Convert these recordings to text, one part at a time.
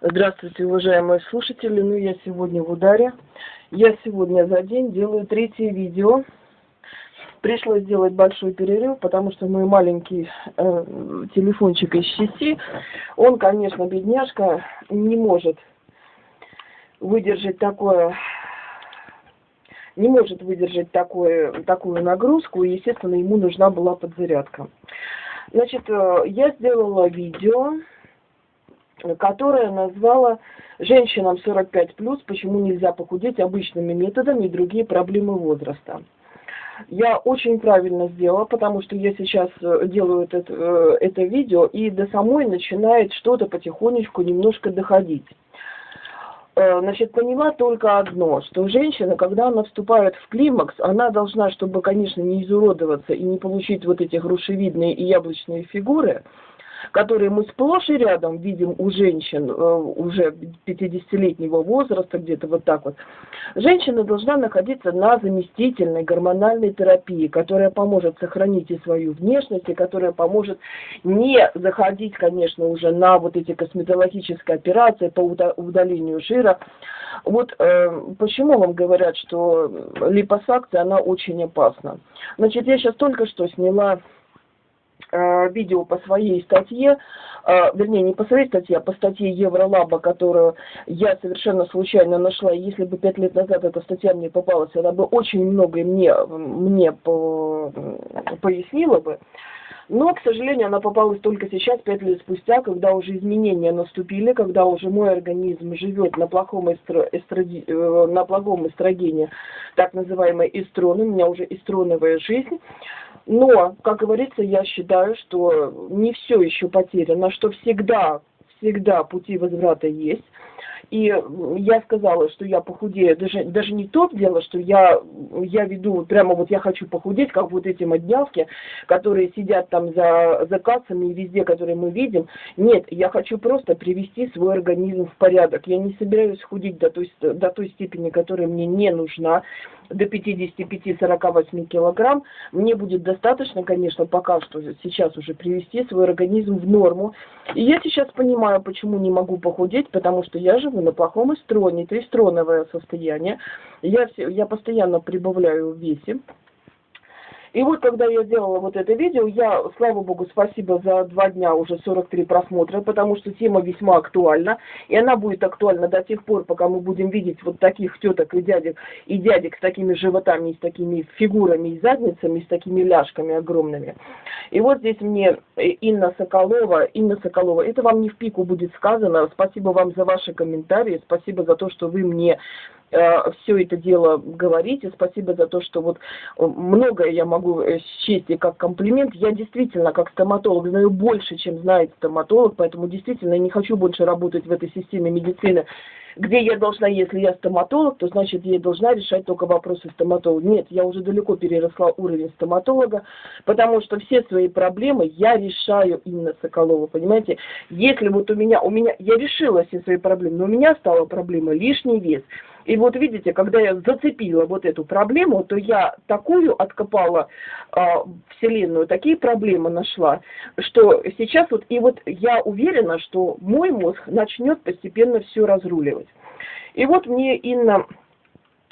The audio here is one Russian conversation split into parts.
Здравствуйте, уважаемые слушатели. Ну, я сегодня в ударе. Я сегодня за день делаю третье видео. Пришлось сделать большой перерыв, потому что мой маленький э, телефончик из части, он, конечно, бедняжка, не может выдержать такое не может выдержать такое, такую нагрузку, и, естественно, ему нужна была подзарядка. Значит, э, я сделала видео, которое назвала «Женщинам 45+, почему нельзя похудеть обычными методами и другие проблемы возраста». Я очень правильно сделала, потому что я сейчас э, делаю это, э, это видео, и до самой начинает что-то потихонечку немножко доходить. Э, значит, поняла только одно, что женщина, когда она вступает в климакс, она должна, чтобы, конечно, не изуродоваться и не получить вот эти грушевидные и яблочные фигуры, которые мы сплошь и рядом видим у женщин э, уже 50-летнего возраста, где-то вот так вот, женщина должна находиться на заместительной гормональной терапии, которая поможет сохранить и свою внешность, и которая поможет не заходить, конечно, уже на вот эти косметологические операции по удалению жира. Вот э, почему вам говорят, что липосакция, она очень опасна. Значит, я сейчас только что сняла видео по своей статье, э, вернее, не по своей статье, а по статье Евролаба, которую я совершенно случайно нашла. Если бы пять лет назад эта статья мне попалась, она бы очень многое мне, мне по, пояснила бы. Но, к сожалению, она попалась только сейчас, пять лет спустя, когда уже изменения наступили, когда уже мой организм живет на плохом, эстро, эстроди, э, на плохом эстрогене, так называемый эстрон, у меня уже эстроновая жизнь. Но, как говорится, я считаю, что не все еще потеряно, что всегда, всегда пути возврата есть. И я сказала, что я похудею. Даже, даже не то дело, что я, я веду, прямо вот я хочу похудеть, как вот эти моднявки, которые сидят там за, за кассами и везде, которые мы видим. Нет, я хочу просто привести свой организм в порядок. Я не собираюсь худеть до той, до той степени, которая мне не нужна до 55-48 килограмм, мне будет достаточно, конечно, пока что сейчас уже привести свой организм в норму. И я сейчас понимаю, почему не могу похудеть, потому что я живу на плохом эстроне, это эстроновое состояние. Я, я постоянно прибавляю в весе. И вот, когда я делала вот это видео, я, слава богу, спасибо за два дня уже 43 просмотра, потому что тема весьма актуальна, и она будет актуальна до тех пор, пока мы будем видеть вот таких теток и дядек, и дядек с такими животами, с такими фигурами и задницами, с такими ляжками огромными. И вот здесь мне Инна Соколова, Инна Соколова, это вам не в пику будет сказано, спасибо вам за ваши комментарии, спасибо за то, что вы мне Э, все это дело говорите. Спасибо за то, что вот э, многое я могу э, счесть и как комплимент. Я действительно, как стоматолог, знаю больше, чем знает стоматолог, поэтому действительно не хочу больше работать в этой системе медицины, где я должна, если я стоматолог, то значит я должна решать только вопросы стоматолога. Нет, я уже далеко переросла уровень стоматолога, потому что все свои проблемы я решаю именно Соколова, понимаете? Если вот у меня, у меня, я решила все свои проблемы, но у меня стала проблема лишний вес – и вот видите, когда я зацепила вот эту проблему, то я такую откопала э, вселенную, такие проблемы нашла, что сейчас вот, и вот я уверена, что мой мозг начнет постепенно все разруливать. И вот мне Инна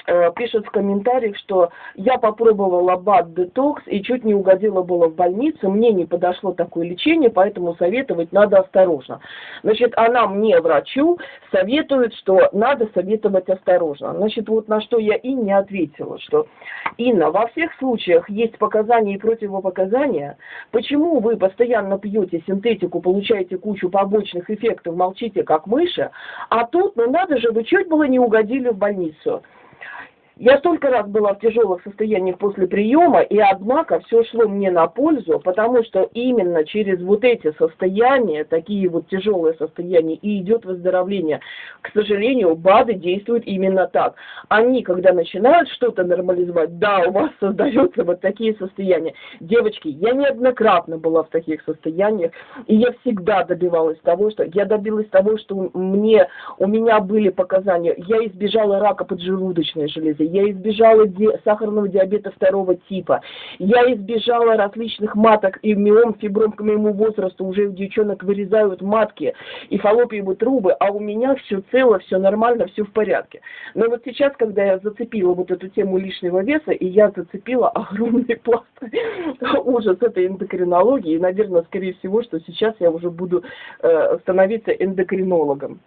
Э, пишет в комментариях, что я попробовала БАД детокс и чуть не угодила было в больницу, мне не подошло такое лечение, поэтому советовать надо осторожно. Значит, она мне, врачу, советует, что надо советовать осторожно. Значит, вот на что я и не ответила, что Инна, во всех случаях есть показания и противопоказания. Почему вы постоянно пьете синтетику, получаете кучу побочных эффектов, молчите как мыши, а тут, ну надо же, вы чуть было не угодили в больницу. die. Я столько раз была в тяжелых состояниях после приема, и однако все шло мне на пользу, потому что именно через вот эти состояния, такие вот тяжелые состояния, и идет выздоровление. К сожалению, БАДы действуют именно так. Они, когда начинают что-то нормализовать, да, у вас создаются вот такие состояния. Девочки, я неоднократно была в таких состояниях, и я всегда добивалась того, что я добилась того, что мне, у меня были показания, я избежала рака поджелудочной железы, я избежала ди сахарного диабета второго типа, я избежала различных маток и миом, фибром к моему возрасту, уже у девчонок вырезают матки и фаллопиевые трубы, а у меня все цело, все нормально, все в порядке. Но вот сейчас, когда я зацепила вот эту тему лишнего веса, и я зацепила огромный пласт ужас этой эндокринологии, и, наверное, скорее всего, что сейчас я уже буду э, становиться эндокринологом.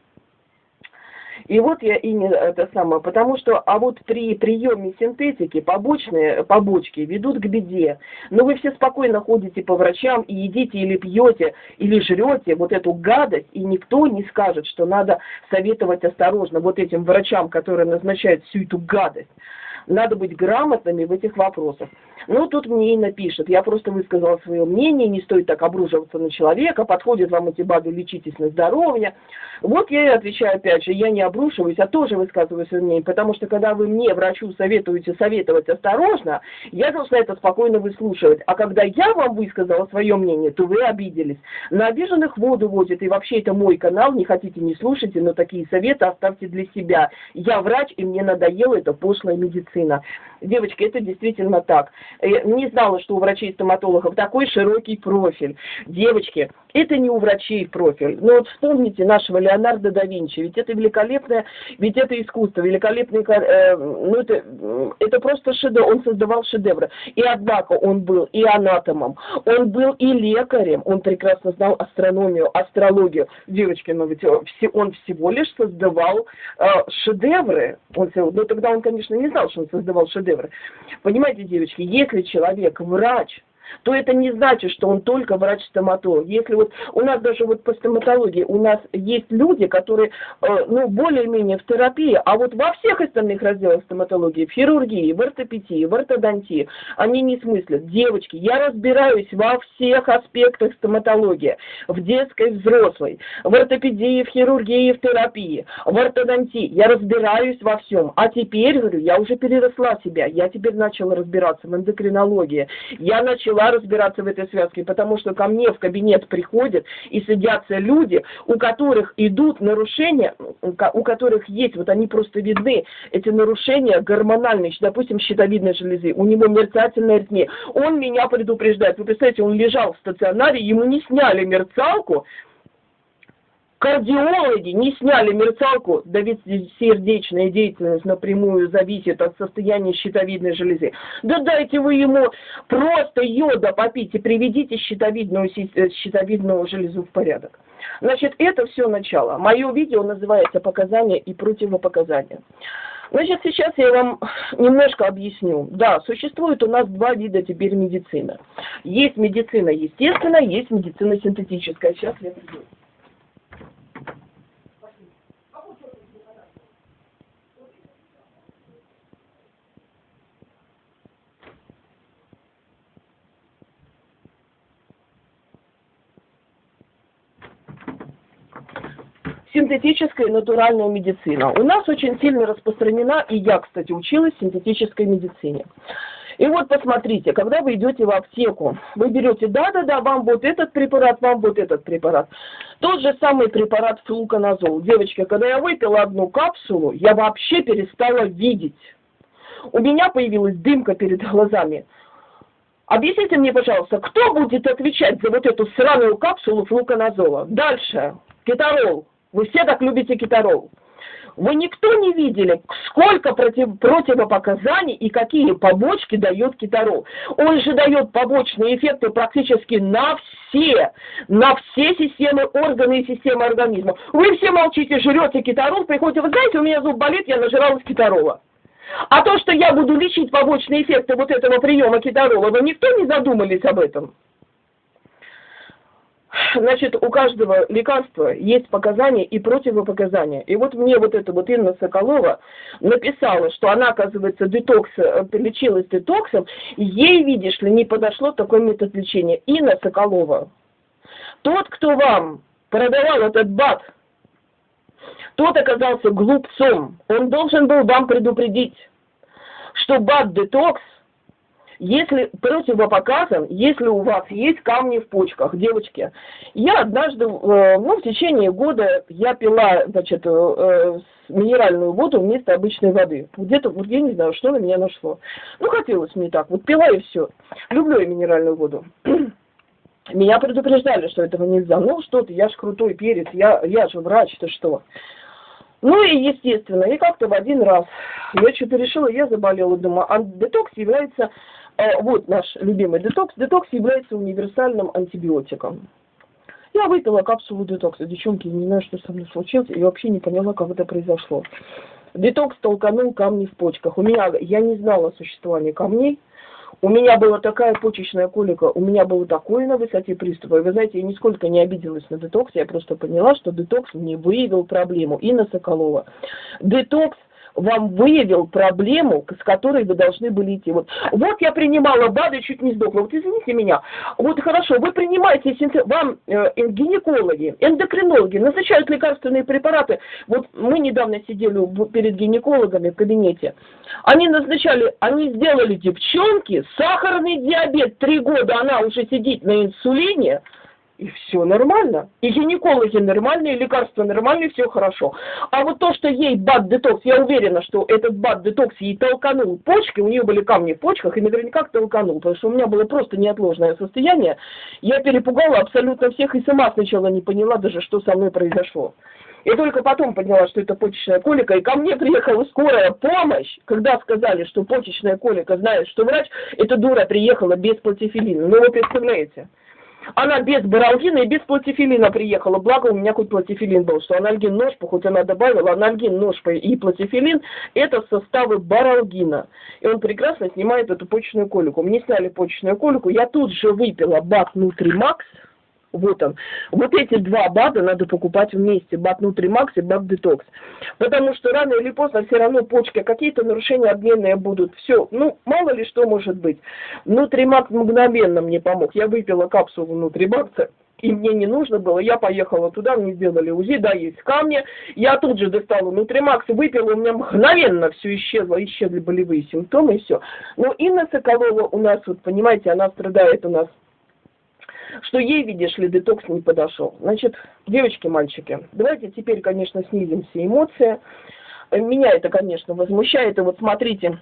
И вот я и не это самое, потому что, а вот при приеме синтетики побочные побочки ведут к беде. Но вы все спокойно ходите по врачам и едите или пьете, или жрете вот эту гадость, и никто не скажет, что надо советовать осторожно вот этим врачам, которые назначают всю эту гадость. Надо быть грамотными в этих вопросах. Ну, тут мне и напишет. Я просто высказала свое мнение, не стоит так обруживаться на человека, подходят вам эти БАДы, лечитесь на здоровье. Вот я и отвечаю опять же, я не обрушиваюсь, а тоже высказываю свое мнение, потому что когда вы мне, врачу, советуете советовать осторожно, я должна это спокойно выслушивать. А когда я вам высказала свое мнение, то вы обиделись. На обиженных воду водит, и вообще это мой канал, не хотите, не слушайте, но такие советы оставьте для себя. Я врач, и мне надоела эта пошлая медицина. Девочки, это действительно так. Я не знала, что у врачей-стоматологов такой широкий профиль. Девочки, это не у врачей профиль. Но вот вспомните нашего Леонардо да Винчи, ведь это великолепное, ведь это искусство, великолепный, э, ну это, это просто шедевр, он создавал шедевры. И однако он был и анатомом, он был и лекарем, он прекрасно знал астрономию, астрологию. Девочки, но ведь он всего лишь создавал э, шедевры. Он, ну тогда он, конечно, не знал, что он создавал шедевры. Понимаете, девочки, если человек врач, то это не значит, что он только врач-стоматолог. Если вот у нас даже вот по стоматологии у нас есть люди, которые, э, ну, более-менее в терапии, а вот во всех остальных разделах стоматологии, в хирургии, в ортопедии, в ортодонтии, они не смыслят. Девочки, я разбираюсь во всех аспектах стоматологии, в детской, взрослой, в ортопедии, в хирургии, в терапии, в ортодонтии. Я разбираюсь во всем. А теперь, говорю, я уже переросла себя, я теперь начала разбираться в эндокринологии, я начала начала разбираться в этой связке, потому что ко мне в кабинет приходят и садятся люди, у которых идут нарушения, у которых есть, вот они просто видны, эти нарушения гормональные, допустим, щитовидной железы, у него мерцательная аритмия. Он меня предупреждает. Вы представляете, он лежал в стационаре, ему не сняли мерцалку, Кардиологи не сняли мерцалку, да ведь сердечная деятельность напрямую зависит от состояния щитовидной железы. Да дайте вы ему просто йода попить и приведите щитовидную, э, щитовидную железу в порядок. Значит, это все начало. Мое видео называется «Показания и противопоказания». Значит, сейчас я вам немножко объясню. Да, существует у нас два вида теперь медицины. Есть медицина естественная, есть медицина синтетическая. Сейчас я приду. Синтетическая и натуральная медицина. У нас очень сильно распространена, и я, кстати, училась в синтетической медицине. И вот посмотрите, когда вы идете в аптеку, вы берете, да-да-да, вам вот этот препарат, вам вот этот препарат. Тот же самый препарат флуконазол. Девочки, когда я выпила одну капсулу, я вообще перестала видеть. У меня появилась дымка перед глазами. Объясните мне, пожалуйста, кто будет отвечать за вот эту сраную капсулу флуконазола? Дальше. Кетарол. Вы все так любите китарол. Вы никто не видели, сколько против, противопоказаний и какие побочки дает китарол. Он же дает побочные эффекты практически на все, на все системы, органы и системы организма. Вы все молчите, жрете китарол, приходите, вы знаете, у меня зуб болит, я нажралась китарола. А то, что я буду лечить побочные эффекты вот этого приема китарола, вы никто не задумались об этом? Значит, у каждого лекарства есть показания и противопоказания. И вот мне вот эта вот Инна Соколова написала, что она, оказывается, детокс, э, лечилась детоксом, ей, видишь ли, не подошло такой метод лечения. Инна Соколова, тот, кто вам продавал этот бат, тот оказался глупцом. Он должен был вам предупредить, что бат-детокс Если противопоказан, если у вас есть камни в почках, девочки. Я однажды, э, ну, в течение года я пила, значит, э, минеральную воду вместо обычной воды. Где-то, вот я не знаю, что на меня нашло. Ну, хотелось мне так, вот пила и все. Люблю я минеральную воду. Меня предупреждали, что этого нельзя. Ну, что ты, я ж крутой перец, я, я же врач, ты что? Ну и естественно, и как-то в один раз я что-то решила, я заболела, думаю, а детокс является, э, вот наш любимый детокс, детокс является универсальным антибиотиком. Я выпила капсулу детокса, девчонки, не знаю, что со мной случилось, и вообще не поняла, как это произошло. Детокс толканул камни в почках. У меня, я не знала о существовании камней, у меня была такая почечная колика, у меня было такое на высоте приступа. И вы знаете, я нисколько не обиделась на детокс, я просто поняла, что детокс мне выявил проблему. И на Соколова. Детокс вам выявил проблему, с которой вы должны были идти. Вот, вот я принимала БАДы, чуть не сдохла. Вот извините меня. Вот хорошо, вы принимаете, вам э, гинекологи, эндокринологи назначают лекарственные препараты. Вот мы недавно сидели перед гинекологами в кабинете. Они назначали, они сделали девчонки, сахарный диабет, три года она уже сидит на инсулине, и все нормально. И гинекологи нормальные, лекарства нормальные, все хорошо. А вот то, что ей бат-детокс, я уверена, что этот бат-детокс ей толканул почки, у нее были камни в почках, и наверняка толканул, потому что у меня было просто неотложное состояние. Я перепугала абсолютно всех и сама сначала не поняла даже, что со мной произошло. И только потом поняла, что это почечная колика, и ко мне приехала скорая помощь, когда сказали, что почечная колика знает, что врач, эта дура приехала без платифилина. Ну вы представляете? Она без баралгина и без платифилина приехала. Благо у меня хоть платифилин был, что анальгин ножпа, хоть она добавила, анальгин ножпа и платифилин, это составы баралгина. И он прекрасно снимает эту почечную колику. Мне сняли почечную колику, я тут же выпила бак Нутримакс, вот он. Вот эти два БАДа надо покупать вместе. БАД Нутримакс и БАД Детокс. Потому что рано или поздно все равно почки, какие-то нарушения обменные будут. Все, ну, мало ли что может быть. Нутримакс мгновенно мне помог. Я выпила капсулу Нутримакса и мне не нужно было, я поехала туда, мне сделали УЗИ, да, есть камни, я тут же достала Нутримакс, выпила, у меня мгновенно все исчезло, исчезли болевые симптомы, и все. Но Инна Соколова у нас, вот понимаете, она страдает у нас что ей, видишь ли, детокс не подошел. Значит, девочки, мальчики, давайте теперь, конечно, снизим все эмоции. Меня это, конечно, возмущает. И вот смотрите,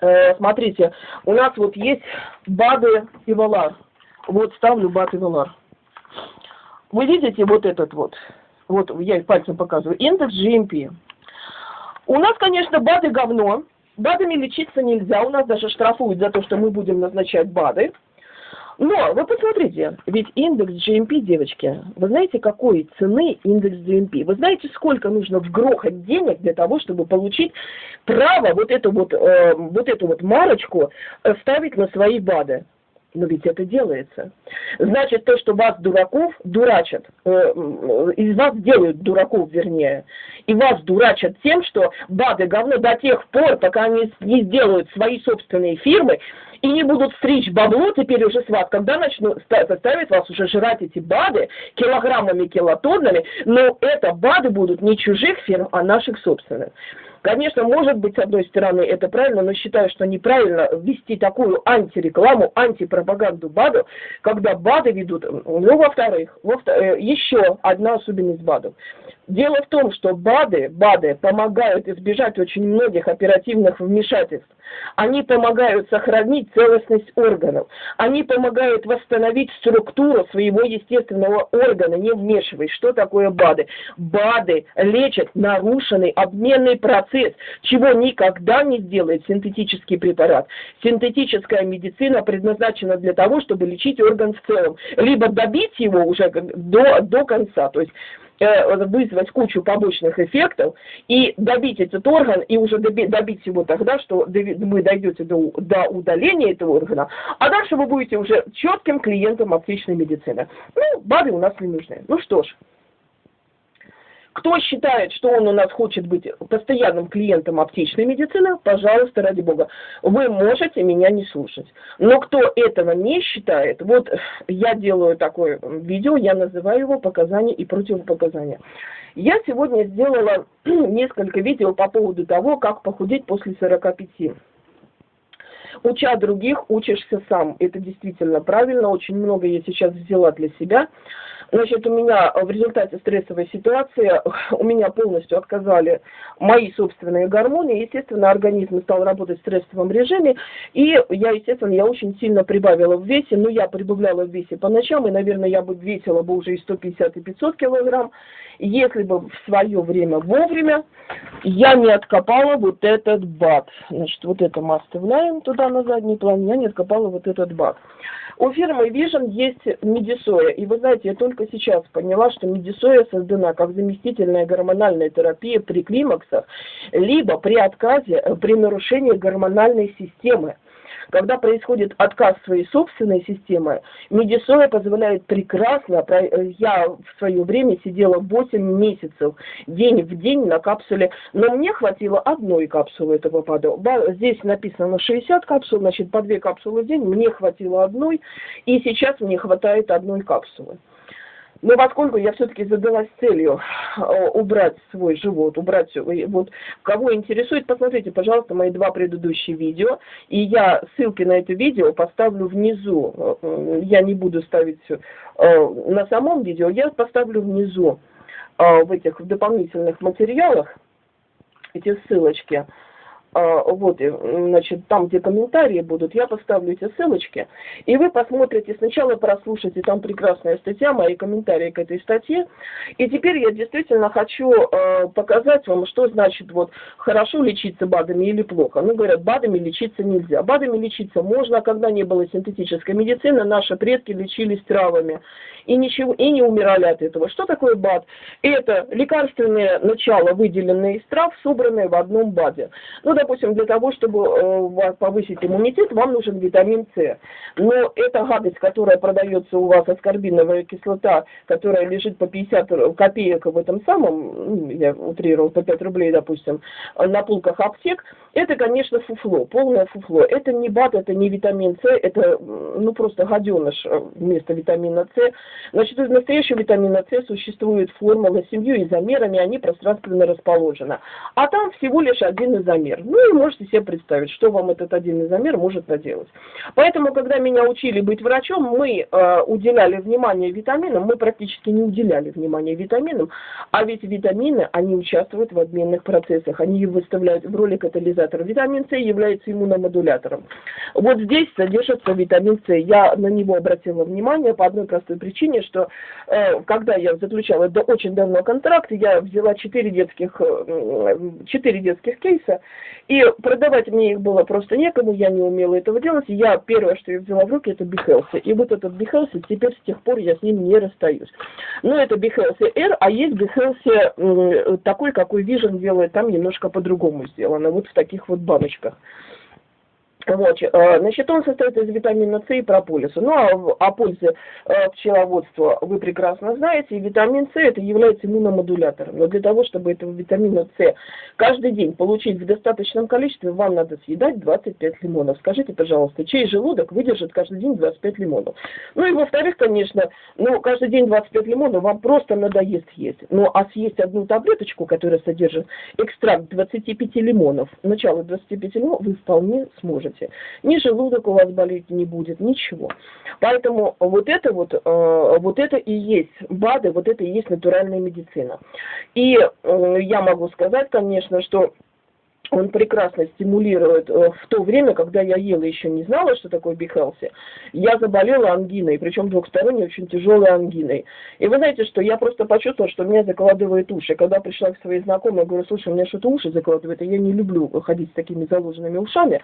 э, смотрите, у нас вот есть БАДы и ВАЛАР. Вот ставлю БАД и ВАЛАР. Вы видите вот этот вот, вот я пальцем показываю, индекс GMP. У нас, конечно, БАДы говно. БАДами лечиться нельзя, у нас даже штрафуют за то, что мы будем назначать БАДы. Но вы посмотрите, ведь индекс GMP, девочки, вы знаете, какой цены индекс GMP? Вы знаете, сколько нужно вгрохать денег для того, чтобы получить право вот эту вот, э, вот эту вот марочку ставить на свои БАДы? Но ведь это делается. Значит, то, что вас, дураков, дурачат, э, из вас делают дураков, вернее, и вас дурачат тем, что БАДы говно до тех пор, пока они не сделают свои собственные фирмы, и не будут стричь бабло теперь уже с вас, когда начнут заставить вас уже жрать эти БАДы килограммами, килотоннами, но это БАДы будут не чужих фирм, а наших собственных. Конечно, может быть, с одной стороны, это правильно, но считаю, что неправильно вести такую антирекламу, антипропаганду БАДов, когда БАДы ведут, ну, во-вторых, во э, еще одна особенность БАДов. Дело в том, что БАДы, БАДы помогают избежать очень многих оперативных вмешательств. Они помогают сохранить целостность органов. Они помогают восстановить структуру своего естественного органа, не вмешиваясь. Что такое БАДы? БАДы лечат нарушенный обменный процесс, чего никогда не сделает синтетический препарат. Синтетическая медицина предназначена для того, чтобы лечить орган в целом. Либо добить его уже до, до конца. То есть вызвать кучу побочных эффектов и добить этот орган, и уже добить его тогда, что вы дойдете до, удаления этого органа, а дальше вы будете уже четким клиентом аптечной медицины. Ну, БАДы у нас не нужны. Ну что ж, кто считает, что он у нас хочет быть постоянным клиентом аптечной медицины, пожалуйста, ради бога, вы можете меня не слушать. Но кто этого не считает, вот я делаю такое видео, я называю его «Показания и противопоказания». Я сегодня сделала несколько видео по поводу того, как похудеть после 45. Уча других, учишься сам. Это действительно правильно. Очень много я сейчас взяла для себя. Значит, у меня в результате стрессовой ситуации, у меня полностью отказали мои собственные гормоны. Естественно, организм стал работать в стрессовом режиме. И я, естественно, я очень сильно прибавила в весе. Но я прибавляла в весе по ночам. И, наверное, я бы весила бы уже и 150, и 500 килограмм. Если бы в свое время вовремя я не откопала вот этот бат. Значит, вот это мы оставляем туда на задний план. Я не откопала вот этот бат. У фирмы Vision есть медисоя. И вы знаете, я только сейчас поняла, что медисоя создана как заместительная гормональная терапия при климаксах, либо при отказе, э, при нарушении гормональной системы. Когда происходит отказ своей собственной системы, медисоя позволяет прекрасно, я в свое время сидела 8 месяцев, день в день на капсуле, но мне хватило одной капсулы этого ПАДа. Здесь написано 60 капсул, значит по 2 капсулы в день, мне хватило одной, и сейчас мне хватает одной капсулы. Но поскольку я все-таки задалась целью э, убрать свой живот, убрать вот кого интересует, посмотрите, пожалуйста, мои два предыдущие видео, и я ссылки на это видео поставлю внизу, э, я не буду ставить э, на самом видео, я поставлю внизу в этих дополнительных материалах эти ссылочки. А, вот, значит, там, где комментарии будут, я поставлю эти ссылочки, и вы посмотрите, сначала прослушайте, там прекрасная статья, мои комментарии к этой статье, и теперь я действительно хочу э, показать вам, что значит вот хорошо лечиться БАДами или плохо. Ну, говорят, БАДами лечиться нельзя. БАДами лечиться можно, когда не было синтетической медицины, наши предки лечились травами, и ничего, и не умирали от этого. Что такое БАД? Это лекарственные начала, выделенные из трав, собранные в одном БАДе. Ну, допустим, для того, чтобы э, повысить иммунитет, вам нужен витамин С. Но эта гадость, которая продается у вас, аскорбиновая кислота, которая лежит по 50 копеек в этом самом, ну, я утрировал, по 5 рублей, допустим, на полках аптек, это, конечно, фуфло, полное фуфло. Это не БАД, это не витамин С, это, ну, просто гаденыш э, вместо витамина С. Значит, из настоящего витамина С существует формула семью изомерами, они пространственно расположены. А там всего лишь один изомер. Ну и можете себе представить, что вам этот один изомер может наделать. Поэтому, когда меня учили быть врачом, мы э, уделяли внимание витаминам, мы практически не уделяли внимания витаминам, а ведь витамины, они участвуют в обменных процессах, они выставляют в роли катализатора. Витамин С является иммуномодулятором. Вот здесь содержится витамин С. Я на него обратила внимание по одной простой причине, что э, когда я заключала до очень давно контракт, я взяла 4 детских, 4 детских кейса, и продавать мне их было просто некому, я не умела этого делать. Я первое, что я взяла в руки, это Behelse. И вот этот Behelse, теперь с тех пор я с ним не расстаюсь. Но это Behelse R, а есть Behelse такой, какой Vision делает, там немножко по-другому сделано, вот в таких вот баночках. Вот, э, значит, он состоит из витамина С и прополиса. Ну, а о пользе э, пчеловодства вы прекрасно знаете. И витамин С это является иммуномодулятором. Но для того, чтобы этого витамина С каждый день получить в достаточном количестве, вам надо съедать 25 лимонов. Скажите, пожалуйста, чей желудок выдержит каждый день 25 лимонов? Ну и во-вторых, конечно, ну, каждый день 25 лимонов вам просто надоест есть. Ну, а съесть одну таблеточку, которая содержит экстракт 25 лимонов, начало 25 лимонов, вы вполне сможете делаете. Ни желудок у вас болеть не будет, ничего. Поэтому вот это вот, э, вот это и есть БАДы, вот это и есть натуральная медицина. И э, я могу сказать, конечно, что он прекрасно стимулирует. Э, в то время, когда я ела, еще не знала, что такое бихелси, я заболела ангиной, причем двухсторонней, очень тяжелой ангиной. И вы знаете, что я просто почувствовала, что меня закладывает уши. Когда пришла к своей знакомой, говорю, слушай, у меня что-то уши закладывает, и я не люблю ходить с такими заложенными ушами.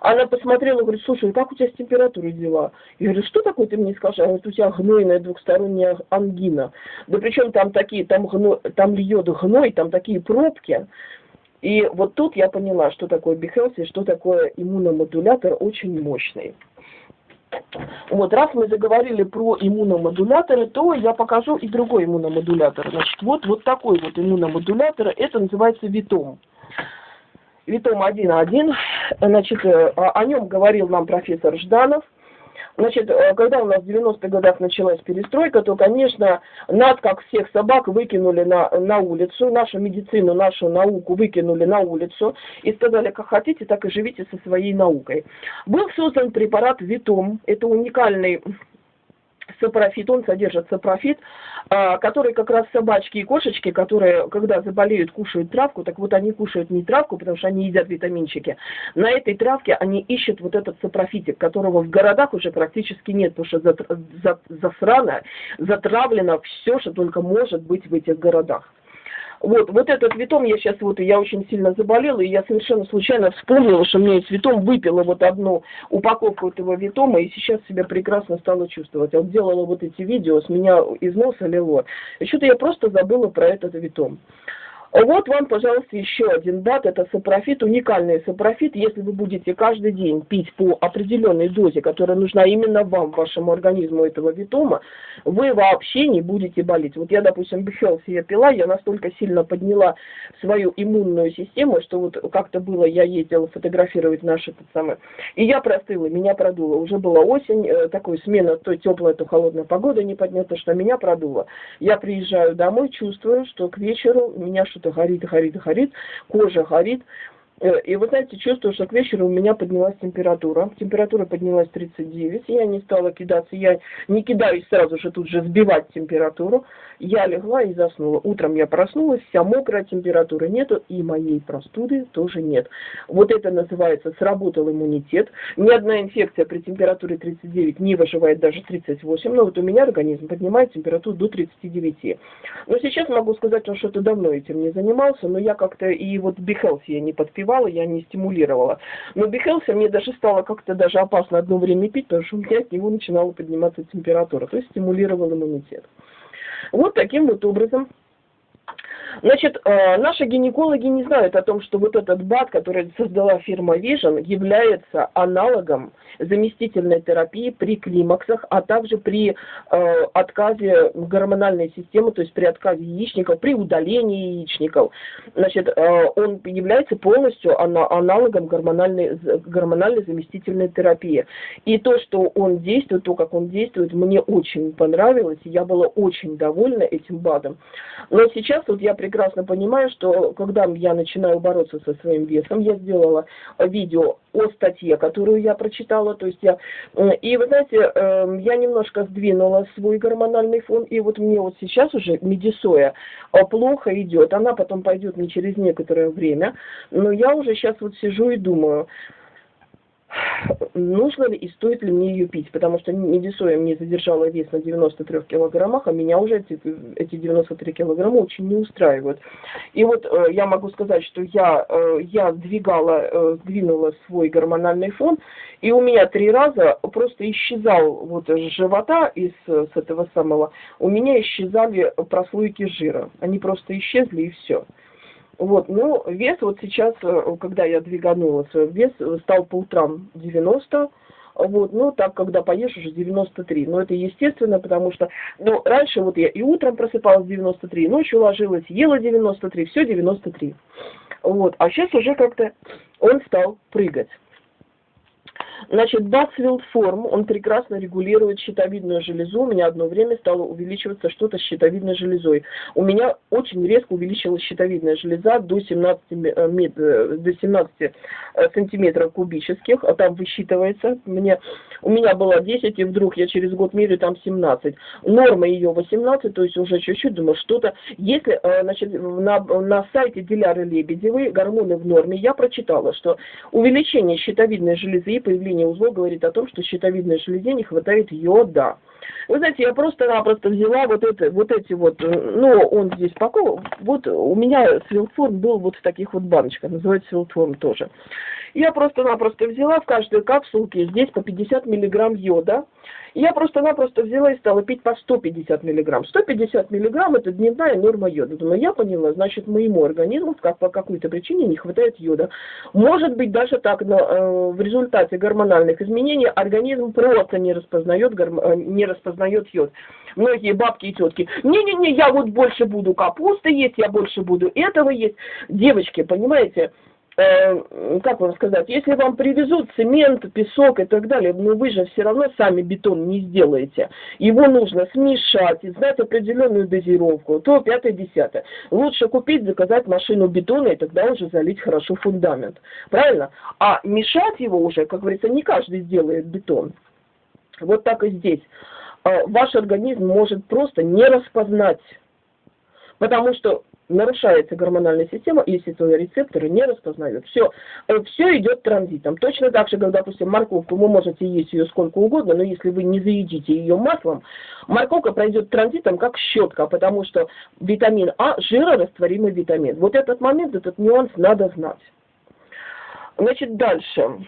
Она посмотрела говорит, слушай, как у тебя с температурой дела? Я говорю, что такое ты мне скажешь? Она говорит, у тебя гнойная двухсторонняя ангина. Да причем там такие, там, гной, там льет гной, там такие пробки. И вот тут я поняла, что такое Behance что такое иммуномодулятор очень мощный. Вот, раз мы заговорили про иммуномодуляторы, то я покажу и другой иммуномодулятор. Значит, вот, вот такой вот иммуномодулятор, это называется Витом. Витом 1.1, значит, э, о нем говорил нам профессор Жданов. Значит, э, когда у нас в 90-х годах началась перестройка, то, конечно, нас, как всех собак, выкинули на, на улицу, нашу медицину, нашу науку выкинули на улицу и сказали, как хотите, так и живите со своей наукой. Был создан препарат Витом, это уникальный сапрофит, он содержит сапрофит, а, который как раз собачки и кошечки, которые, когда заболеют, кушают травку, так вот они кушают не травку, потому что они едят витаминчики. На этой травке они ищут вот этот сапрофитик, которого в городах уже практически нет, потому что засрано, затравлено все, что только может быть в этих городах. Вот, вот этот витом я сейчас вот, я очень сильно заболела, и я совершенно случайно вспомнила, что мне витом выпила вот одну упаковку этого витома, и сейчас себя прекрасно стала чувствовать. Я вот делала вот эти видео, с меня из носа лило. И что-то я просто забыла про этот витом. Вот вам, пожалуйста, еще один дат. Это сапрофит, уникальный сапрофит. Если вы будете каждый день пить по определенной дозе, которая нужна именно вам, вашему организму этого витома, вы вообще не будете болеть. Вот я, допустим, Be Healthy я пила, я настолько сильно подняла свою иммунную систему, что вот как-то было, я ездила фотографировать наши этот самый, и я простыла, меня продуло. Уже была осень, э, такой смена, то теплая, то холодная погода не поднята, что меня продуло. Я приезжаю домой, чувствую, что к вечеру меня что-то горит, горит, горит, кожа горит, и вы знаете, чувствую, что к вечеру у меня поднялась температура. Температура поднялась 39. Я не стала кидаться. Я не кидаюсь сразу же тут же сбивать температуру. Я легла и заснула. Утром я проснулась, вся мокрая, температуры нету, и моей простуды тоже нет. Вот это называется сработал иммунитет. Ни одна инфекция при температуре 39 не выживает даже 38. Но вот у меня организм поднимает температуру до 39. Но сейчас могу сказать, что что-то давно этим не занимался, но я как-то и вот Бихелси я не подпевала развивала, я не стимулировала. Но Бихелса мне даже стало как-то даже опасно одно время пить, потому что у меня от него начинала подниматься температура, то есть стимулировал иммунитет. Вот таким вот образом Значит, э, наши гинекологи не знают о том, что вот этот БАД, который создала фирма Vision, является аналогом заместительной терапии при климаксах, а также при э, отказе гормональной системы, то есть при отказе яичников, при удалении яичников. Значит, э, он является полностью аналогом гормональной, гормональной заместительной терапии. И то, что он действует, то, как он действует, мне очень понравилось, я была очень довольна этим БАДом. Но сейчас вот я прекрасно понимаю, что когда я начинаю бороться со своим весом, я сделала видео о статье, которую я прочитала, то есть я, и вы знаете, эм, я немножко сдвинула свой гормональный фон, и вот мне вот сейчас уже медисоя э, плохо идет, она потом пойдет не через некоторое время, но я уже сейчас вот сижу и думаю, нужно ли и стоит ли мне ее пить, потому что медисоя мне задержала вес на 93 килограммах, а меня уже эти, эти 93 килограмма очень не устраивают. И вот э, я могу сказать, что я, э, я двигала, э, сдвинула свой гормональный фон, и у меня три раза просто исчезал вот с живота, из, с этого самого, у меня исчезали прослойки жира. Они просто исчезли и все. Вот, ну, вес вот сейчас, э, когда я двиганулась, вес стал по утрам 90, вот, ну, так, когда поешь, уже 93. Но это естественно, потому что, ну, раньше вот я и утром просыпалась 93, ночью ложилась, ела 93, все 93. Вот, а сейчас уже как-то он стал прыгать. Значит, форм, он прекрасно регулирует щитовидную железу. У меня одно время стало увеличиваться что-то с щитовидной железой. У меня очень резко увеличилась щитовидная железа до 17, э, мет, э, до 17 э, сантиметров кубических. А там высчитывается. Мне, у меня было 10, и вдруг я через год меряю там 17. Норма ее 18, то есть уже чуть-чуть, думаю, что-то. Если, значит, на, на сайте Диляры Лебедевой гормоны в норме, я прочитала, что увеличение щитовидной железы и выявление узлов говорит о том, что щитовидной железе не хватает йода. Вы знаете, я просто-напросто взяла вот, это, вот эти вот, ну, он здесь пакован, вот у меня свилформ был вот в таких вот баночках, называется свилформ тоже. Я просто-напросто взяла в каждой капсулке здесь по 50 миллиграмм йода, я просто-напросто взяла и стала пить по 150 миллиграмм. 150 миллиграмм это дневная норма йода. Думаю, я поняла, значит, моему организму как, по какой-то причине не хватает йода. Может быть, даже так, но э, в результате гормональных изменений организм просто не распознает, горм... Э, не распознает йод. Многие бабки и тетки, не-не-не, я вот больше буду капусты есть, я больше буду этого есть. Девочки, понимаете, э, как вам сказать, если вам привезут цемент, песок и так далее, но вы же все равно сами бетон не сделаете. Его нужно смешать и знать определенную дозировку, то пятое, десятое. Лучше купить, заказать машину бетона и тогда уже залить хорошо фундамент. Правильно? А мешать его уже, как говорится, не каждый сделает бетон. Вот так и здесь. Э, ваш организм может просто не распознать, потому что нарушается гормональная система, если твои рецепторы не распознают. Все, э, все идет транзитом. Точно так же, как, допустим, морковку, вы можете есть ее сколько угодно, но если вы не заедите ее маслом, морковка пройдет транзитом как щетка, потому что витамин А – жирорастворимый витамин. Вот этот момент, этот нюанс надо знать. Значит, дальше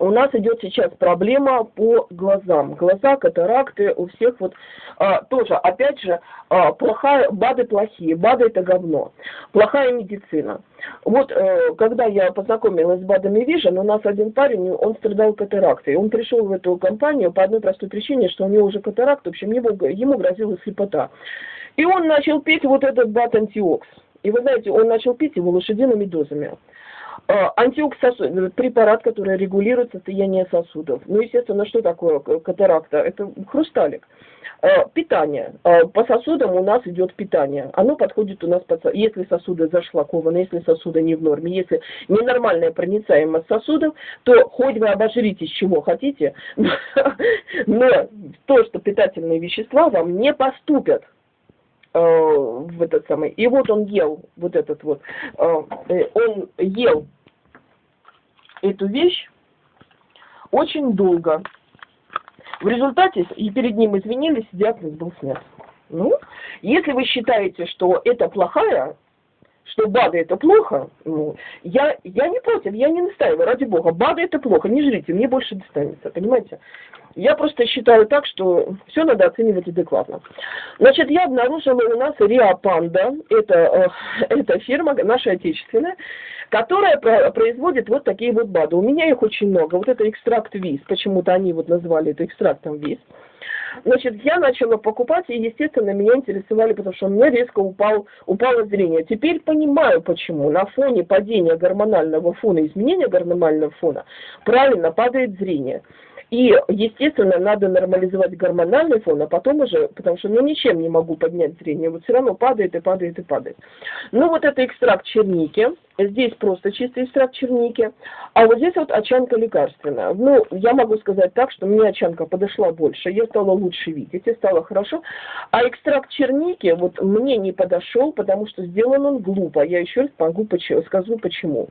у нас идет сейчас проблема по глазам. Глаза, катаракты у всех вот а, тоже, опять же, а, плохая, БАДы плохие, БАДы это говно. Плохая медицина. Вот э, когда я познакомилась с БАДами Vision, у нас один парень, он страдал катарактой. Он пришел в эту компанию по одной простой причине, что у него уже катаракт, в общем, ему, ему грозила слепота. И он начал пить вот этот БАД антиокс. И вы знаете, он начал пить его лошадиными дозами. А, антиоксид – препарат, который регулирует состояние сосудов. Ну, естественно, что такое катаракта? Это хрусталик. А, питание. По сосудам у нас идет питание. Оно подходит у нас, под, если сосуды зашлакованы, если сосуды не в норме, если ненормальная проницаемость сосудов, то хоть вы обожритесь чего хотите, но то, что питательные вещества вам не поступят Э, в этот самый. И вот он ел вот этот вот, э, э, он ел эту вещь очень долго. В результате и перед ним извинились, диагноз был снят. Ну, если вы считаете, что это плохая, что БАДы это плохо, ну, я, я не против, я не настаиваю, ради бога, БАДы это плохо, не жрите, мне больше достанется, понимаете? Я просто считаю так, что все надо оценивать адекватно. Значит, я обнаружила у нас Риа Панда, это, э, это фирма наша отечественная, которая производит вот такие вот БАДы. У меня их очень много. Вот это экстракт ВИЗ, почему-то они вот назвали это экстрактом ВИЗ. Значит, я начала покупать, и, естественно, меня интересовали, потому что у меня резко упал, упало зрение. Теперь понимаю, почему. На фоне падения гормонального фона, изменения гормонального фона, правильно падает зрение. И, естественно, надо нормализовать гормональный фон, а потом уже, потому что ну ничем не могу поднять зрение, вот все равно падает и падает и падает. Ну вот это экстракт черники, здесь просто чистый экстракт черники, а вот здесь вот очанка лекарственная. Ну, я могу сказать так, что мне очанка подошла больше, я стала лучше видеть, и стало хорошо. А экстракт черники вот мне не подошел, потому что сделан он глупо. Я еще раз могу, скажу почему.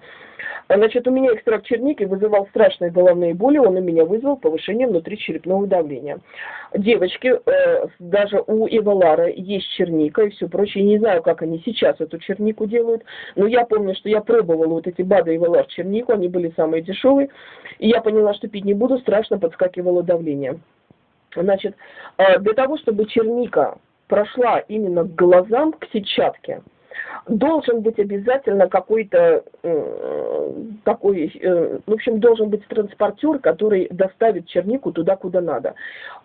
Значит, у меня экстракт черники вызывал страшные головные боли, он у меня вызвал повышение внутричерепного давления. Девочки, э, даже у Эвалара есть черника и все прочее. Не знаю, как они сейчас эту чернику делают, но я помню, что я пробовала вот эти БАДы Эвалар чернику, они были самые дешевые, и я поняла, что пить не буду, страшно подскакивало давление. Значит, э, для того, чтобы черника прошла именно к глазам, к сетчатке, должен быть обязательно какой-то такой, э, в общем, должен быть транспортер, который доставит чернику туда, куда надо.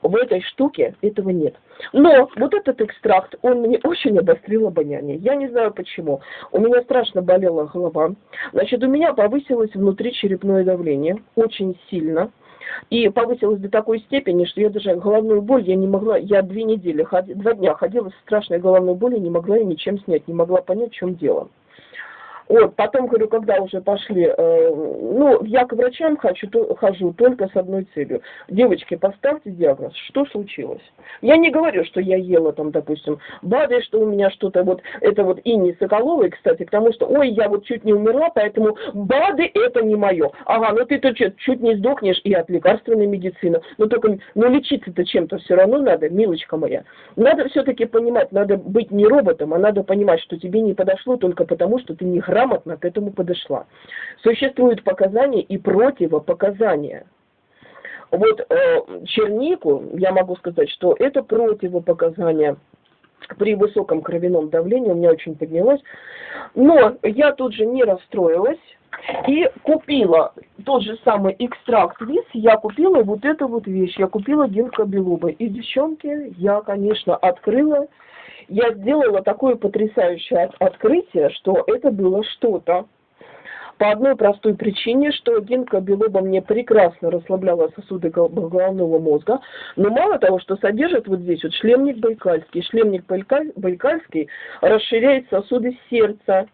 В этой штуке этого нет. Но вот этот экстракт, он мне очень обострил обоняние. Я не знаю почему. У меня страшно болела голова. Значит, у меня повысилось внутричерепное давление очень сильно. И повысилась до такой степени, что я даже головную боль, я не могла, я две недели, два дня ходила с страшной головной болью, не могла ее ничем снять, не могла понять, в чем дело. Вот, потом, говорю, когда уже пошли, э, ну, я к врачам хочу, то, хожу только с одной целью. Девочки, поставьте диагноз, что случилось? Я не говорю, что я ела там, допустим, БАДы, что у меня что-то вот, это вот Инни Соколовой, кстати, потому что, ой, я вот чуть не умерла, поэтому БАДы это не мое. Ага, ну ты-то чуть, чуть не сдохнешь и от лекарственной медицины. Но только, ну лечиться-то чем-то все равно надо, милочка моя. Надо все-таки понимать, надо быть не роботом, а надо понимать, что тебе не подошло только потому, что ты не грамотный грамотно к этому подошла. Существуют показания и противопоказания. Вот э, чернику, я могу сказать, что это противопоказание при высоком кровяном давлении, у меня очень поднялось. Но я тут же не расстроилась и купила тот же самый экстракт виз, я купила вот эту вот вещь, я купила белуба. И, девчонки, я, конечно, открыла я сделала такое потрясающее открытие, что это было что-то. По одной простой причине, что гинка белоба мне прекрасно расслабляла сосуды головного мозга, но мало того, что содержит вот здесь вот шлемник байкальский, шлемник байкальский расширяет сосуды сердца,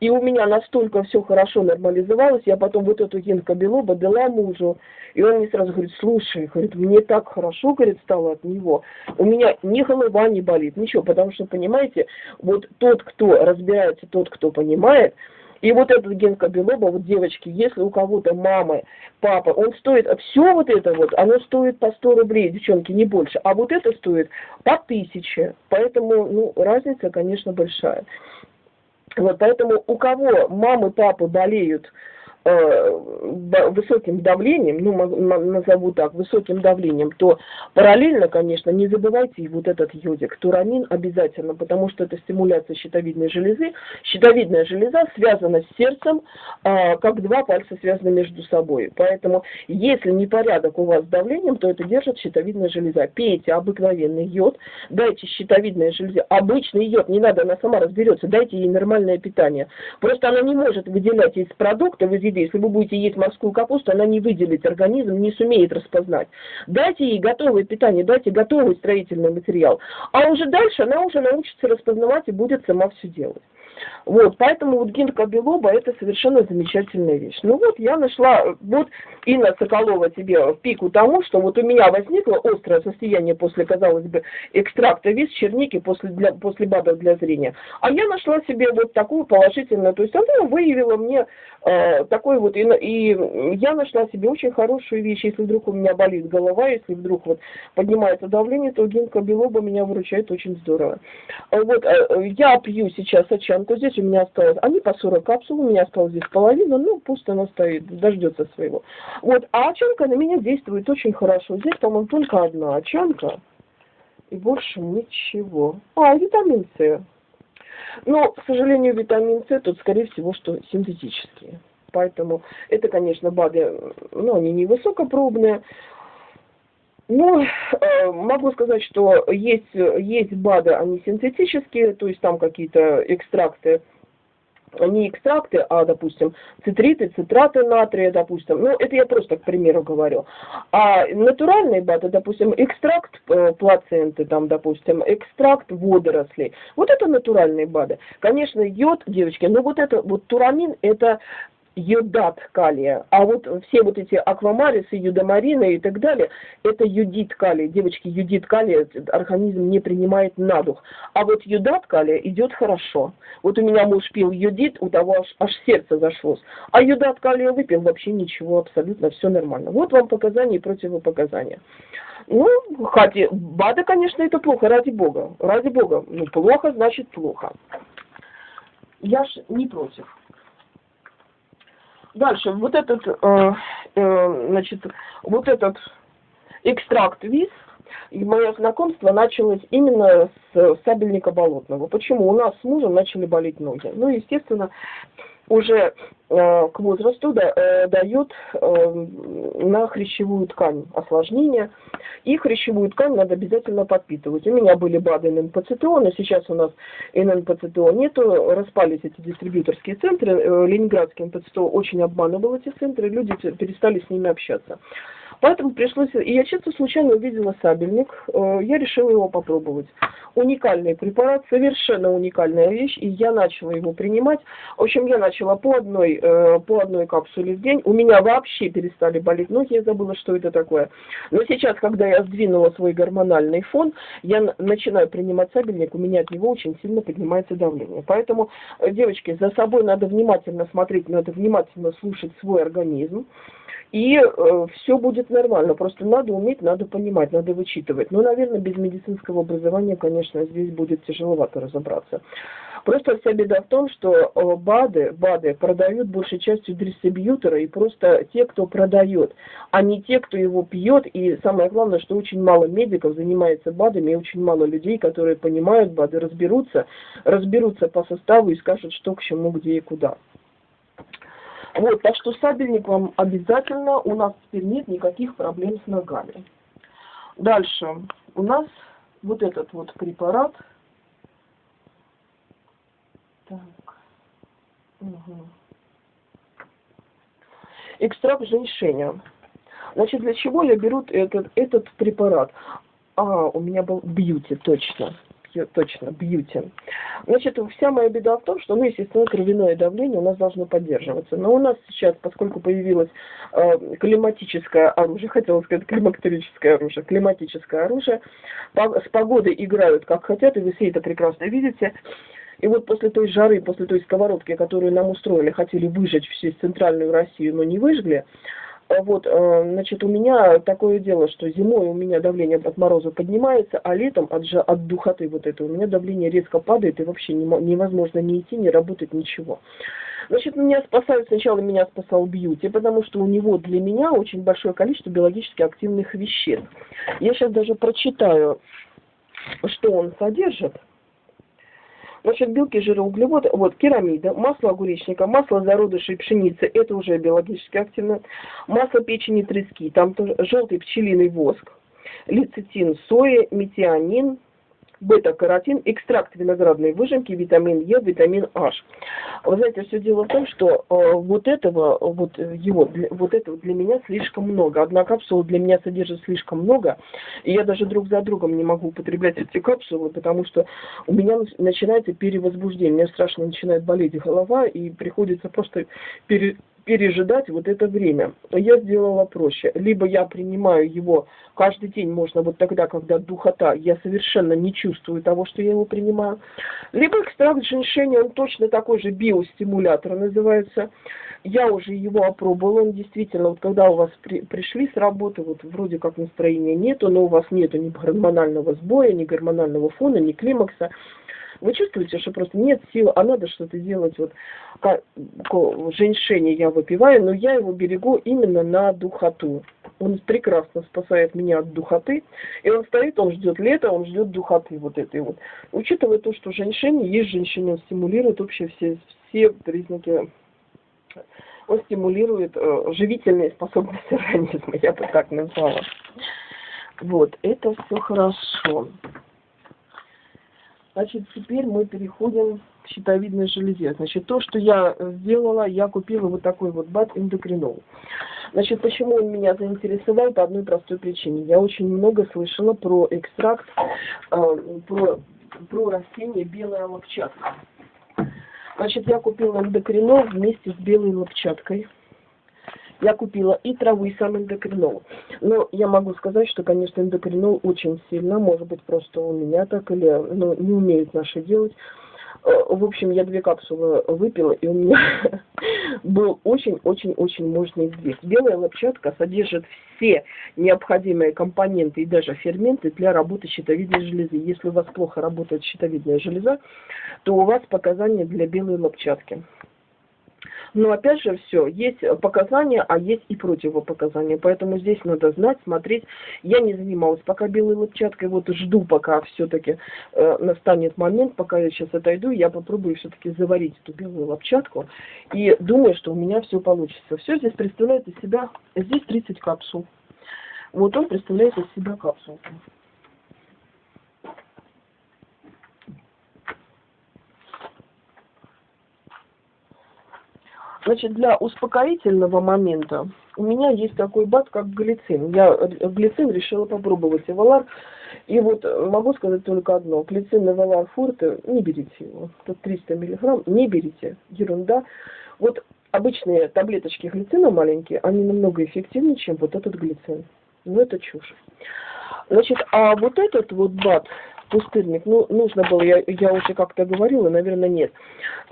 и у меня настолько все хорошо нормализовалось, я потом вот эту гинка белоба мужу, и он мне сразу говорит, слушай, говорит, мне так хорошо, говорит, стало от него, у меня ни голова не болит, ничего, потому что, понимаете, вот тот, кто разбирается, тот, кто понимает, и вот этот генка белоба, вот девочки, если у кого-то мамы, папа, он стоит, все вот это вот, оно стоит по 100 рублей, девчонки, не больше, а вот это стоит по 1000, поэтому, ну, разница, конечно, большая. Вот, поэтому у кого мамы, папы болеют высоким давлением, ну, назову так, высоким давлением, то параллельно, конечно, не забывайте и вот этот йодик, турамин обязательно, потому что это стимуляция щитовидной железы. Щитовидная железа связана с сердцем, а, как два пальца связаны между собой. Поэтому, если непорядок у вас с давлением, то это держит щитовидная железа. Пейте обыкновенный йод, дайте щитовидной железе, обычный йод, не надо, она сама разберется, дайте ей нормальное питание. Просто она не может выделять из продуктов, из если вы будете есть морскую капусту, она не выделит организм, не сумеет распознать. Дайте ей готовое питание, дайте готовый строительный материал. А уже дальше она уже научится распознавать и будет сама все делать. Вот, поэтому вот гинка белоба это совершенно замечательная вещь. Ну вот я нашла, вот Инна Соколова тебе в пику тому, что вот у меня возникло острое состояние после, казалось бы, экстракта виз черники после, для, после БАДов для зрения. А я нашла себе вот такую положительную, то есть она выявила мне э, такой вот, и, и я нашла себе очень хорошую вещь, если вдруг у меня болит голова, если вдруг вот поднимается давление, то гинка белоба меня выручает очень здорово. Вот, э, я пью сейчас очан то здесь у меня осталось, они по 40 капсул, у меня осталось здесь половина, ну пусть она стоит, дождется своего. Вот, а очанка на меня действует очень хорошо. Здесь, по-моему, только одна очанка и больше ничего. А, витамин С. Но, к сожалению, витамин С тут, скорее всего, что синтетические. Поэтому это, конечно, БАДы, ну, они не высокопробные, ну, э, могу сказать, что есть, есть БАДы, они синтетические, то есть там какие-то экстракты, не экстракты, а, допустим, цитриты, цитраты натрия, допустим. Ну, это я просто к примеру говорю. А натуральные БАДы, допустим, экстракт э, плаценты, там, допустим, экстракт водорослей. Вот это натуральные БАДы. Конечно, йод, девочки, но вот это, вот турамин, это йодат калия. А вот все вот эти аквамарисы, юдомарины и так далее, это юдит калия. Девочки, юдит калия организм не принимает на дух. А вот юдат калия идет хорошо. Вот у меня муж пил юдит, у того аж, аж сердце зашлось. А юдат калия выпил, вообще ничего, абсолютно все нормально. Вот вам показания и противопоказания. Ну, хотя, БАДы, конечно, это плохо, ради бога. Ради бога. Ну, плохо, значит плохо. Я ж не против. Дальше, вот этот, э, э, значит, вот этот экстракт виз, и мое знакомство началось именно с сабельника болотного. Почему? У нас с мужем начали болеть ноги. Ну, естественно, уже э, к возрасту э, дает э, на хрящевую ткань осложнения. И хрящевую ткань надо обязательно подпитывать. У меня были БАДы ННПЦТО, сейчас у нас ННПЦТО нету. Распались эти дистрибьюторские центры. Ленинградский НПЦТО очень обманывал эти центры, люди перестали с ними общаться. Поэтому пришлось... И я чисто случайно увидела сабельник, э, я решила его попробовать. Уникальный препарат, совершенно уникальная вещь, и я начала его принимать. В общем, я начала по одной, э, по одной капсуле в день. У меня вообще перестали болеть ноги, я забыла, что это такое. Но сейчас, когда я сдвинула свой гормональный фон, я начинаю принимать сабельник, у меня от него очень сильно поднимается давление. Поэтому, э, девочки, за собой надо внимательно смотреть, надо внимательно слушать свой организм и э, все будет нормально. Просто надо уметь, надо понимать, надо вычитывать. Но, наверное, без медицинского образования, конечно, здесь будет тяжеловато разобраться. Просто вся беда в том, что э, БАДы, БАДы продают большей частью дистрибьютора и просто те, кто продает, а не те, кто его пьет. И самое главное, что очень мало медиков занимается БАДами, и очень мало людей, которые понимают БАДы, разберутся, разберутся по составу и скажут, что к чему, где и куда. Вот, так что сабельник вам обязательно, у нас теперь нет никаких проблем с ногами. Дальше, у нас вот этот вот препарат. Так. Угу. экстракт женьшеня. Значит, для чего я беру этот, этот препарат? А, у меня был бьюти, точно точно, бьюти. Значит, вся моя беда в том, что, ну, естественно, кровяное давление у нас должно поддерживаться. Но у нас сейчас, поскольку появилось э, климатическое оружие, хотела сказать климактерическое оружие, климатическое оружие, по, с погодой играют как хотят, и вы все это прекрасно видите. И вот после той жары, после той сковородки, которую нам устроили, хотели выжечь всю центральную Россию, но не выжгли, вот, э, значит, у меня такое дело, что зимой у меня давление от мороза поднимается, а летом от, жа, от духоты вот этой у меня давление резко падает, и вообще невозможно ни идти, ни работать, ничего. Значит, меня спасают, сначала меня спасал бьюти, потому что у него для меня очень большое количество биологически активных веществ. Я сейчас даже прочитаю, что он содержит. Значит, белки, жиры, углеводы, вот, керамида, масло огуречника, масло зародышей пшеницы, это уже биологически активно, масло печени трески, там тоже желтый пчелиный воск, лецитин сои, метионин, бета-каротин, экстракт виноградной выжимки, витамин Е, витамин H. Вы знаете, все дело в том, что э, вот этого, вот его, для, вот этого для меня слишком много. Одна капсула для меня содержит слишком много, и я даже друг за другом не могу употреблять эти капсулы, потому что у меня начинается перевозбуждение, мне страшно начинает болеть голова, и приходится просто пере пережидать вот это время. Я сделала проще. Либо я принимаю его каждый день, можно вот тогда, когда духота, я совершенно не чувствую того, что я его принимаю. Либо экстракт женьшеня, он точно такой же биостимулятор называется. Я уже его опробовала, он действительно, вот когда у вас при, пришли с работы, вот вроде как настроения нету, но у вас нету ни гормонального сбоя, ни гормонального фона, ни климакса, вы чувствуете, что просто нет сил, а надо что-то делать. Вот как, женьшеня я выпиваю, но я его берегу именно на духоту. Он прекрасно спасает меня от духоты. И он стоит, он ждет лета, он ждет духоты вот этой вот. Учитывая то, что женьшень есть женщина, он стимулирует вообще все, все признаки он стимулирует э, живительные способности организма, я бы так назвала. Вот, это все хорошо. Значит, теперь мы переходим к щитовидной железе. Значит, то, что я сделала, я купила вот такой вот бат эндокринол. Значит, почему он меня заинтересовал? По одной простой причине. Я очень много слышала про экстракт, э, про, про растение белая лопчатка. Значит, я купила эндокринол вместе с белой лопчаткой я купила и травы, и сам эндокринол. Но я могу сказать, что, конечно, эндокринол очень сильно, может быть, просто у меня так, или ну, не умеют наши делать. Э, в общем, я две капсулы выпила, и у меня был очень-очень-очень мощный сдвиг. Белая лопчатка содержит все необходимые компоненты и даже ферменты для работы щитовидной железы. Если у вас плохо работает щитовидная железа, то у вас показания для белой лопчатки. Но опять же все, есть показания, а есть и противопоказания. Поэтому здесь надо знать, смотреть. Я не занималась пока белой лопчаткой, вот жду, пока все-таки э, настанет момент, пока я сейчас отойду, я попробую все-таки заварить эту белую лопчатку. И думаю, что у меня все получится. Все здесь представляет из себя, здесь 30 капсул. Вот он представляет из себя капсулку. Значит, для успокоительного момента у меня есть такой бат, как глицин. Я э, глицин решила попробовать Эвалар. И вот могу сказать только одно. Глицин Эвалар Форте, не берите его. Тут 300 миллиграмм, не берите. Ерунда. Вот обычные таблеточки глицина маленькие, они намного эффективнее, чем вот этот глицин. Но это чушь. Значит, а вот этот вот бат, пустырник, ну, нужно было, я, я уже как-то говорила, наверное, нет,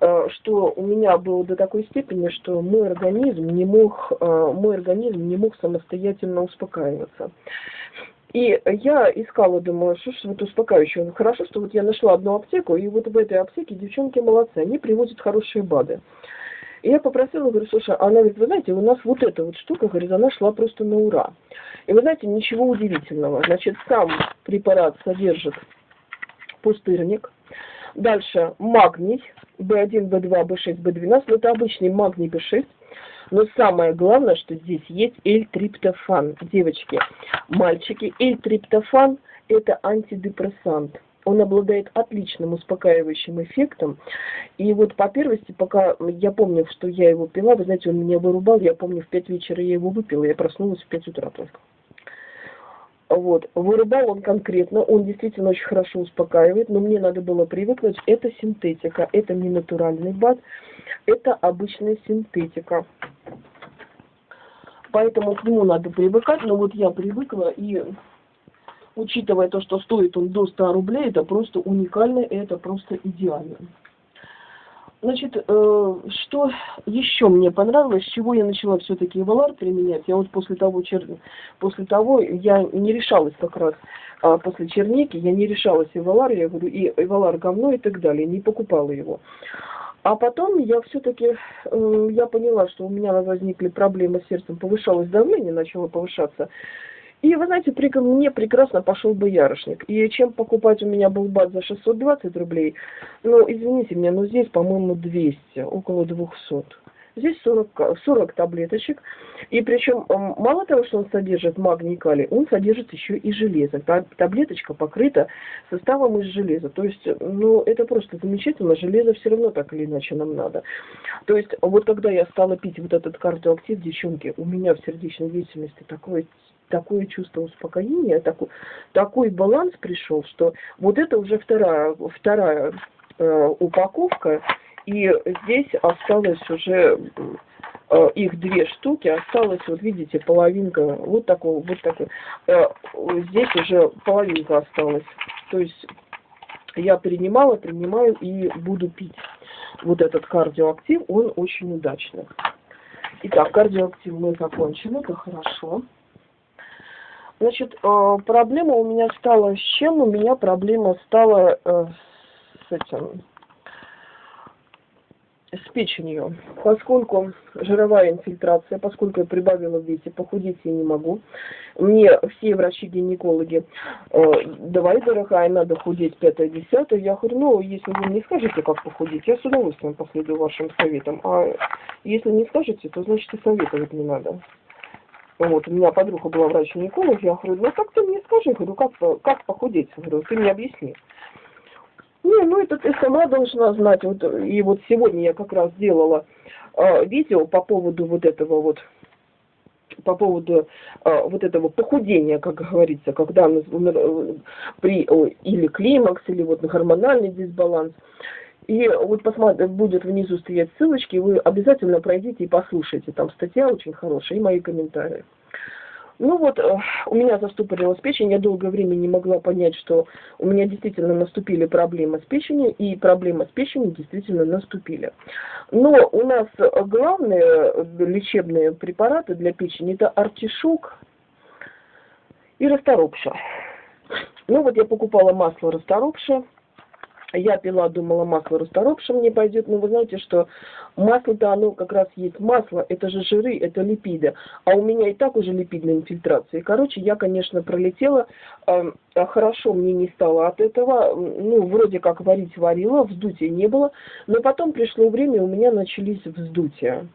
э, что у меня было до такой степени, что мой организм не мог, э, мой организм не мог самостоятельно успокаиваться. И я искала, думаю, что ж вот успокаивающее. Хорошо, что вот я нашла одну аптеку, и вот в этой аптеке девчонки молодцы, они привозят хорошие БАДы. И я попросила, говорю, слушай, она говорит, вы знаете, у нас вот эта вот штука, говорит, она шла просто на ура. И вы знаете, ничего удивительного. Значит, сам препарат содержит пустырник. Дальше магний, B1, B2, B6, B12. Это обычный магний B6. Но самое главное, что здесь есть L-триптофан. Девочки, мальчики, L-триптофан – это антидепрессант. Он обладает отличным успокаивающим эффектом. И вот по первости, пока я помню, что я его пила, вы знаете, он меня вырубал, я помню, в 5 вечера я его выпила, я проснулась в 5 утра только. Вот. Вырубал он конкретно, он действительно очень хорошо успокаивает, но мне надо было привыкнуть. Это синтетика, это не натуральный бат, это обычная синтетика. Поэтому к нему надо привыкать, но вот я привыкла и учитывая то, что стоит он до 100 рублей, это просто уникально, это просто идеально. Значит, э, что еще мне понравилось, с чего я начала все-таки Эвалар применять? Я вот после того, чер... после того я не решалась как раз, а после черники, я не решалась Эвалар, я говорю, и Эвалар говно и так далее, не покупала его. А потом я все-таки, э, я поняла, что у меня возникли проблемы с сердцем, повышалось давление, начало повышаться. И, вы знаете, при, мне прекрасно пошел бы ярошник. И чем покупать у меня был бат за 620 рублей, ну, извините меня, но здесь, по-моему, 200, около 200. Здесь 40, 40 таблеточек. И причем мало того, что он содержит магний и калий, он содержит еще и железо. Таблеточка покрыта составом из железа. То есть, ну, это просто замечательно. Железо все равно так или иначе нам надо. То есть, вот когда я стала пить вот этот кардиоактив, девчонки, у меня в сердечной деятельности такое такое чувство успокоения, такой, такой баланс пришел, что вот это уже вторая, вторая э, упаковка, и здесь осталось уже э, их две штуки, осталось, вот видите, половинка, вот такой, вот такой. Э, здесь уже половинка осталась. То есть я принимала, принимаю и буду пить. Вот этот кардиоактив, он очень удачный. Итак, кардиоактив мы закончили, это хорошо. Значит, э, проблема у меня стала с чем? У меня проблема стала э, с этим, с печенью. Поскольку жировая инфильтрация, поскольку я прибавила в весе, похудеть я не могу. Мне все врачи-гинекологи, э, давай, дорогая, надо худеть пятое, десятое. Я говорю, ну, если вы не скажете, как похудеть, я с удовольствием последую вашим советам. А если не скажете, то значит и советовать не надо. Вот, у меня подруга была врач-гинеколог, я говорю, ну как ты мне скажи, говорю, как, как похудеть? Говорю, ты мне объясни. Не, ну это ты сама должна знать. Вот, и вот сегодня я как раз делала э, видео по поводу вот этого вот, по поводу э, вот этого похудения, как говорится, когда э, при или климакс, или вот гормональный дисбаланс. И вот посмотрите, будет внизу стоять ссылочки, вы обязательно пройдите и послушайте. Там статья очень хорошая и мои комментарии. Ну вот, э, у меня застопорилась печень, я долгое время не могла понять, что у меня действительно наступили проблемы с печенью, и проблемы с печенью действительно наступили. Но у нас главные лечебные препараты для печени это артишок и расторопша. Ну вот я покупала масло расторопша, я пила, думала, масло расторопшим не пойдет, но вы знаете, что масло-то оно как раз есть масло, это же жиры, это липиды, а у меня и так уже липидная инфильтрация. короче, я, конечно, пролетела, э, хорошо мне не стало от этого, ну, вроде как варить варила, вздутия не было, но потом пришло время, у меня начались вздутия.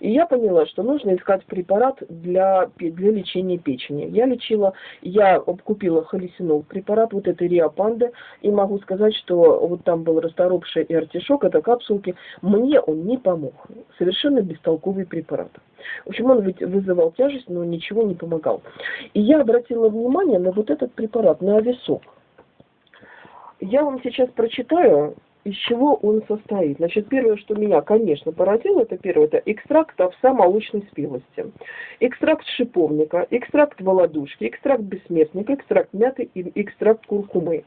И я поняла, что нужно искать препарат для, для лечения печени. Я лечила, я купила холесинол препарат, вот этой Риапанды, и могу сказать, что вот там был расторопший и артишок, это капсулки, мне он не помог. Совершенно бестолковый препарат. В общем, он ведь вызывал тяжесть, но ничего не помогал. И я обратила внимание на вот этот препарат, на ависок. Я вам сейчас прочитаю, из чего он состоит. Значит, первое, что меня, конечно, поразило, это первое, это экстракт овса молочной спелости, экстракт шиповника, экстракт володушки, экстракт бессмертника, экстракт мяты и экстракт куркумы.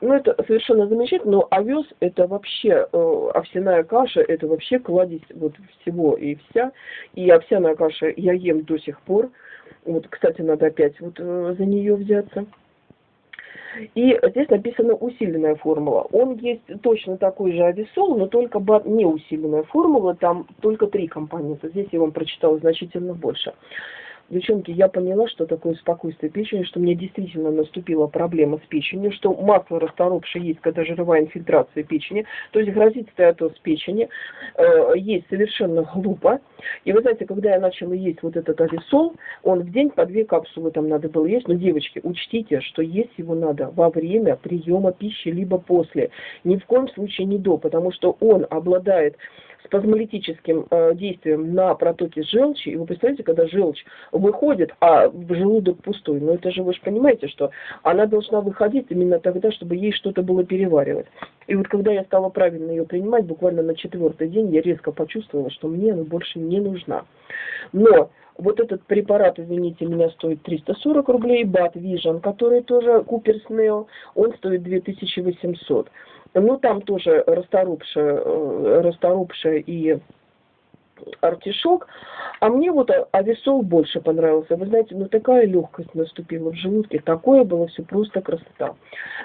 Ну, это совершенно замечательно, но овес это вообще, э, овсяная каша, это вообще кладезь вот всего и вся. И овсяная каша я ем до сих пор. Вот, кстати, надо опять вот э, за нее взяться. И здесь написана усиленная формула. Он есть точно такой же ависол, но только не усиленная формула, там только три компонента. Здесь я вам прочитала значительно больше. Девчонки, я поняла, что такое спокойствие печени, что мне действительно наступила проблема с печенью, что масло расторопшее есть, когда жировая инфильтрация печени, то есть грозит стеатоз печени, э, есть совершенно глупо. И вы знаете, когда я начала есть вот этот ависол, он в день по две капсулы там надо было есть, но, девочки, учтите, что есть его надо во время приема пищи, либо после, ни в коем случае не до, потому что он обладает спазмолитическим э, действием на протоке желчи, и вы представляете, когда желчь выходит, а в желудок пустой, ну это же вы же понимаете, что она должна выходить именно тогда, чтобы ей что-то было переваривать. И вот когда я стала правильно ее принимать, буквально на четвертый день я резко почувствовала, что мне она больше не нужна. Но вот этот препарат, извините меня, стоит 340 рублей, Бат Vision, который тоже Куперс Нео, он стоит 2800. Ну, там тоже расторопшая, э, расторопшая и артишок. А мне вот ависол больше понравился. Вы знаете, ну такая легкость наступила в желудке. Такое было все просто красота.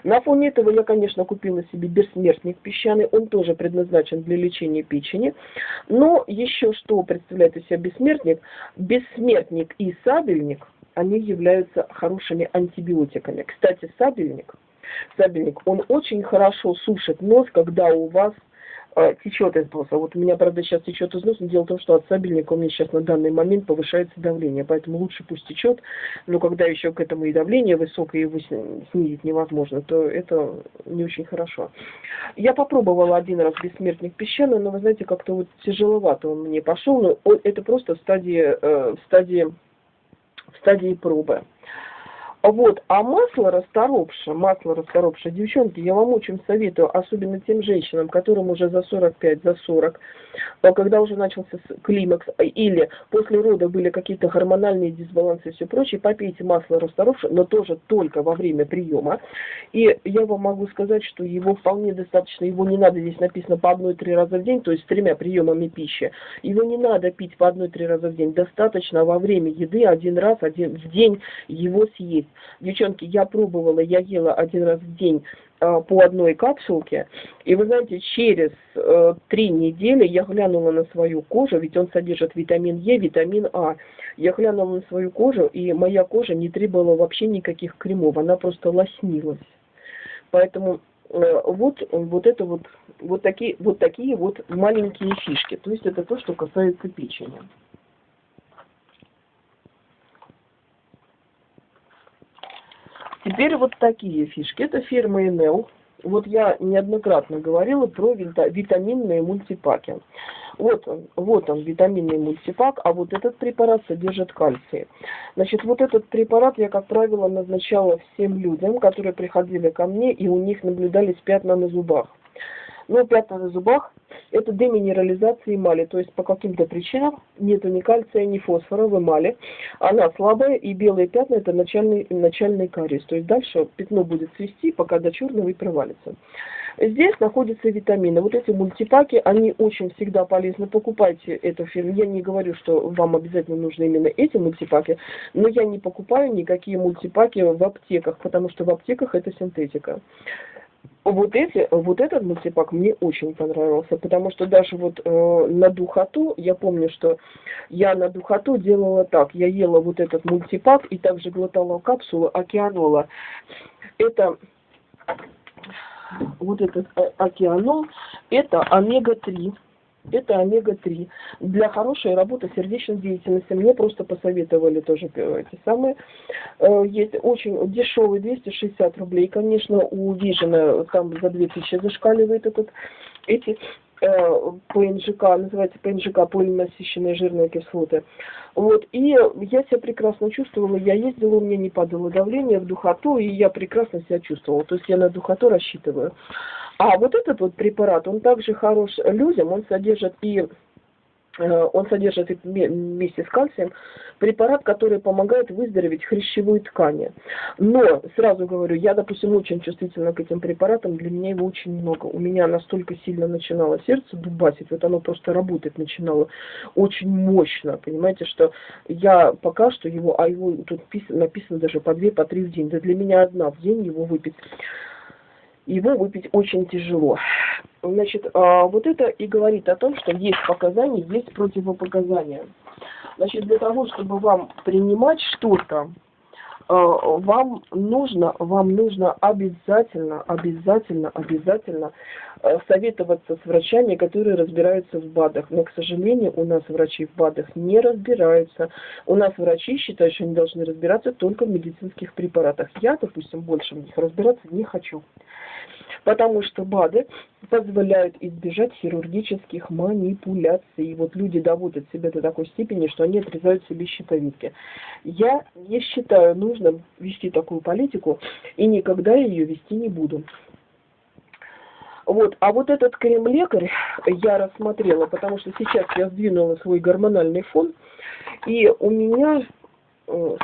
На фоне этого я, конечно, купила себе бессмертник песчаный. Он тоже предназначен для лечения печени. Но еще что представляет из себя бессмертник? Бессмертник и сабельник, они являются хорошими антибиотиками. Кстати, сабельник – сабельник, он очень хорошо сушит нос, когда у вас э, течет из носа. Вот у меня, правда, сейчас течет из носа, но дело в том, что от сабельника у меня сейчас на данный момент повышается давление, поэтому лучше пусть течет, но когда еще к этому и давление высокое, его снизить невозможно, то это не очень хорошо. Я попробовала один раз бессмертник песчаный, но вы знаете, как-то вот тяжеловато он мне пошел, но это просто в стадии, э, в стадии, в стадии пробы. Вот, а масло расторопшее, масло расторопшее, девчонки, я вам очень советую, особенно тем женщинам, которым уже за 45, за 40, а когда уже начался климакс, а, или после рода были какие-то гормональные дисбалансы и все прочее, попейте масло расторопшее, но тоже только во время приема. И я вам могу сказать, что его вполне достаточно, его не надо, здесь написано по одной-три раза в день, то есть с тремя приемами пищи. Его не надо пить по одной-три раза в день, достаточно во время еды один раз один, в день его съесть. Девчонки, я пробовала, я ела один раз в день э, по одной капсулке. И вы знаете, через э, три недели я глянула на свою кожу, ведь он содержит витамин Е, витамин А. Я глянула на свою кожу, и моя кожа не требовала вообще никаких кремов, она просто лоснилась. Поэтому э, вот, вот это вот, вот такие, вот такие вот маленькие фишки. То есть это то, что касается печени. Теперь вот такие фишки. Это фирма Enel. Вот я неоднократно говорила про витаминные мультипаки. Вот он, вот он, витаминный мультипак, а вот этот препарат содержит кальций. Значит, вот этот препарат я, как правило, назначала всем людям, которые приходили ко мне, и у них наблюдались пятна на зубах. Но пятна на зубах – это деминерализация эмали, то есть по каким-то причинам нету ни кальция, ни фосфора в эмали. Она слабая, и белые пятна – это начальный, начальный кариес. То есть дальше пятно будет свести, пока до черного и провалится. Здесь находятся витамины. Вот эти мультипаки, они очень всегда полезны. Покупайте эту фирму. Я не говорю, что вам обязательно нужны именно эти мультипаки, но я не покупаю никакие мультипаки в аптеках, потому что в аптеках это синтетика вот эти, вот этот мультипак мне очень понравился, потому что даже вот э, на духоту, я помню, что я на духоту делала так, я ела вот этот мультипак и также глотала капсулу океанола. Это вот этот э, океанол, это омега-3 это омега-3. Для хорошей работы сердечной деятельности мне просто посоветовали тоже эти самые. Э, есть очень дешевый, 260 рублей. Конечно, у Вижена там за 2000 зашкаливает этот, эти э, ПНЖК, называется ПНЖК, полинасыщенные жирные кислоты. Вот, и я себя прекрасно чувствовала, я ездила, у меня не падало давление в духоту, и я прекрасно себя чувствовала. То есть я на духоту рассчитываю. А вот этот вот препарат, он также хорош людям, он содержит и э, он содержит вместе с кальцием препарат, который помогает выздороветь хрящевые ткани. Но, сразу говорю, я, допустим, очень чувствительна к этим препаратам, для меня его очень много. У меня настолько сильно начинало сердце дубасить, вот оно просто работать начинало очень мощно, понимаете, что я пока что его, а его тут написано даже по две, по три в день, да для меня одна в день его выпить его выпить очень тяжело. Значит, а, вот это и говорит о том, что есть показания, есть противопоказания. Значит, для того, чтобы вам принимать что-то, э, вам нужно, вам нужно обязательно, обязательно, обязательно Э, советоваться с врачами, которые разбираются в БАДах. Но, к сожалению, у нас врачи в БАДах не разбираются. У нас врачи считают, что они должны разбираться только в медицинских препаратах. Я, допустим, больше в них разбираться не хочу. Потому что БАДы позволяют избежать хирургических манипуляций. Вот люди доводят себя до такой степени, что они отрезают себе щитовидки. Я не считаю нужным вести такую политику и никогда ее вести не буду. Вот. А вот этот крем-лекарь я рассмотрела, потому что сейчас я сдвинула свой гормональный фон, и у меня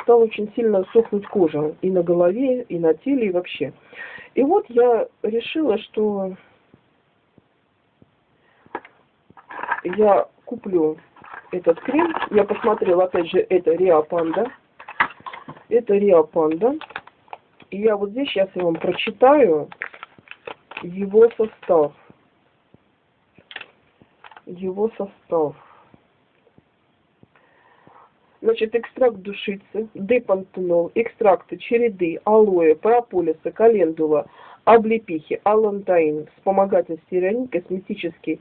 стала очень сильно сохнуть кожа и на голове, и на теле, и вообще. И вот я решила, что я куплю этот крем. Я посмотрела, опять же, это Риа Панда. Это Риа Панда. И я вот здесь сейчас я вам прочитаю, его состав. Его состав. Значит, экстракт душицы, депантенол, экстракты череды, алоэ, прополиса, календула, облепихи, алантаин, вспомогательный стеарин, косметический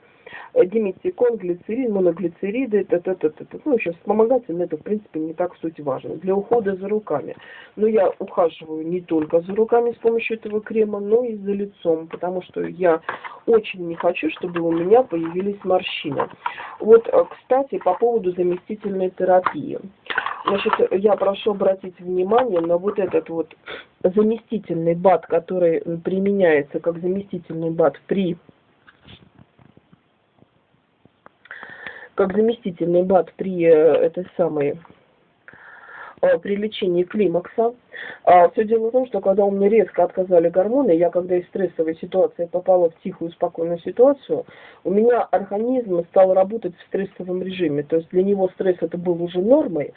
диметикон, глицерин, моноглицериды, т -т ну, в общем, вспомогательный это, в принципе, не так суть важно. Для ухода за руками. Но я ухаживаю не только за руками с помощью этого крема, но и за лицом, потому что я очень не хочу, чтобы у меня появились морщины. Вот, э, кстати, по поводу заместительной терапии. Значит, я прошу обратить внимание на вот этот вот заместительный БАД, который применяется как заместительный БАД при как заместительный БАД при э, этой самой э, при лечении климакса. А, все дело в том, что когда у меня резко отказали гормоны, я когда из стрессовой ситуации попала в тихую, спокойную ситуацию, у меня организм стал работать в стрессовом режиме. То есть для него стресс это был уже нормой,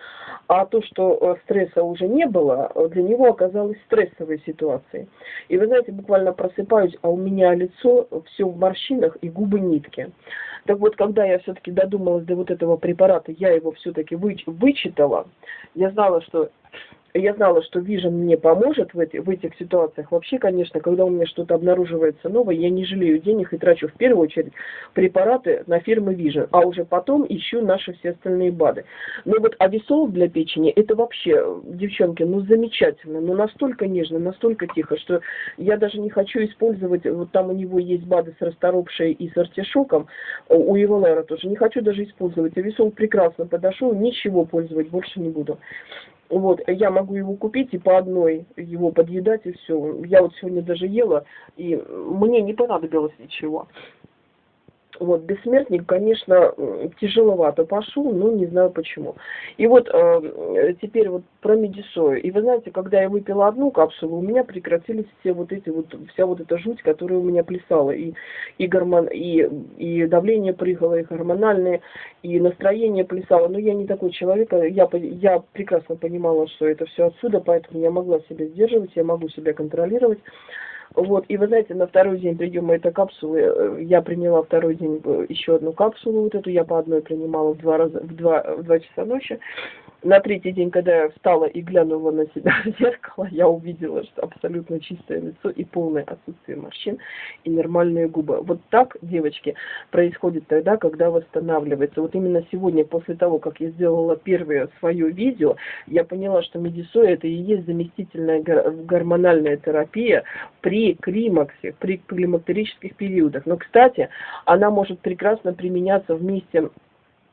а то, что э, стресса уже не было, для него оказалось стрессовой ситуацией. И вы знаете, буквально просыпаюсь, а у меня лицо все в морщинах и губы нитки. Так вот, когда я все-таки додумалась до вот этого препарата, я его все-таки вычитала, я знала, что я знала, что Vision мне поможет в, эти, в этих ситуациях. Вообще, конечно, когда у меня что-то обнаруживается новое, я не жалею денег и трачу в первую очередь препараты на фирмы Vision, а уже потом ищу наши все остальные БАДы. Но вот ависол для печени, это вообще, девчонки, ну замечательно, ну настолько нежно, настолько тихо, что я даже не хочу использовать, вот там у него есть БАДы с расторопшей и с артишоком, у Еволера тоже, не хочу даже использовать. Ависол прекрасно подошел, ничего пользовать больше не буду. Вот, я могу его купить и по одной его подъедать, и все. Я вот сегодня даже ела, и мне не понадобилось ничего. Вот, бессмертник, конечно, тяжеловато пошел, но не знаю почему. И вот э, теперь вот про медисою. И вы знаете, когда я выпила одну капсулу, у меня прекратились все вот эти вот, вся вот эта жуть, которая у меня плясала. И, и, гормон, и, и давление прыгало, и гормональное, и настроение плясало. Но я не такой человек, а я, я прекрасно понимала, что это все отсюда, поэтому я могла себя сдерживать, я могу себя контролировать. Вот, и вы знаете, на второй день приема этой капсулы, э, я приняла второй день э, еще одну капсулу, вот эту я по одной принимала в два раза, в два, в два часа ночи на третий день, когда я встала и глянула на себя в зеркало, я увидела, что абсолютно чистое лицо и полное отсутствие морщин и нормальные губы. Вот так, девочки, происходит тогда, когда восстанавливается. Вот именно сегодня, после того, как я сделала первое свое видео, я поняла, что медисоя это и есть заместительная гормональная терапия при климаксе, при климактерических периодах. Но, кстати, она может прекрасно применяться вместе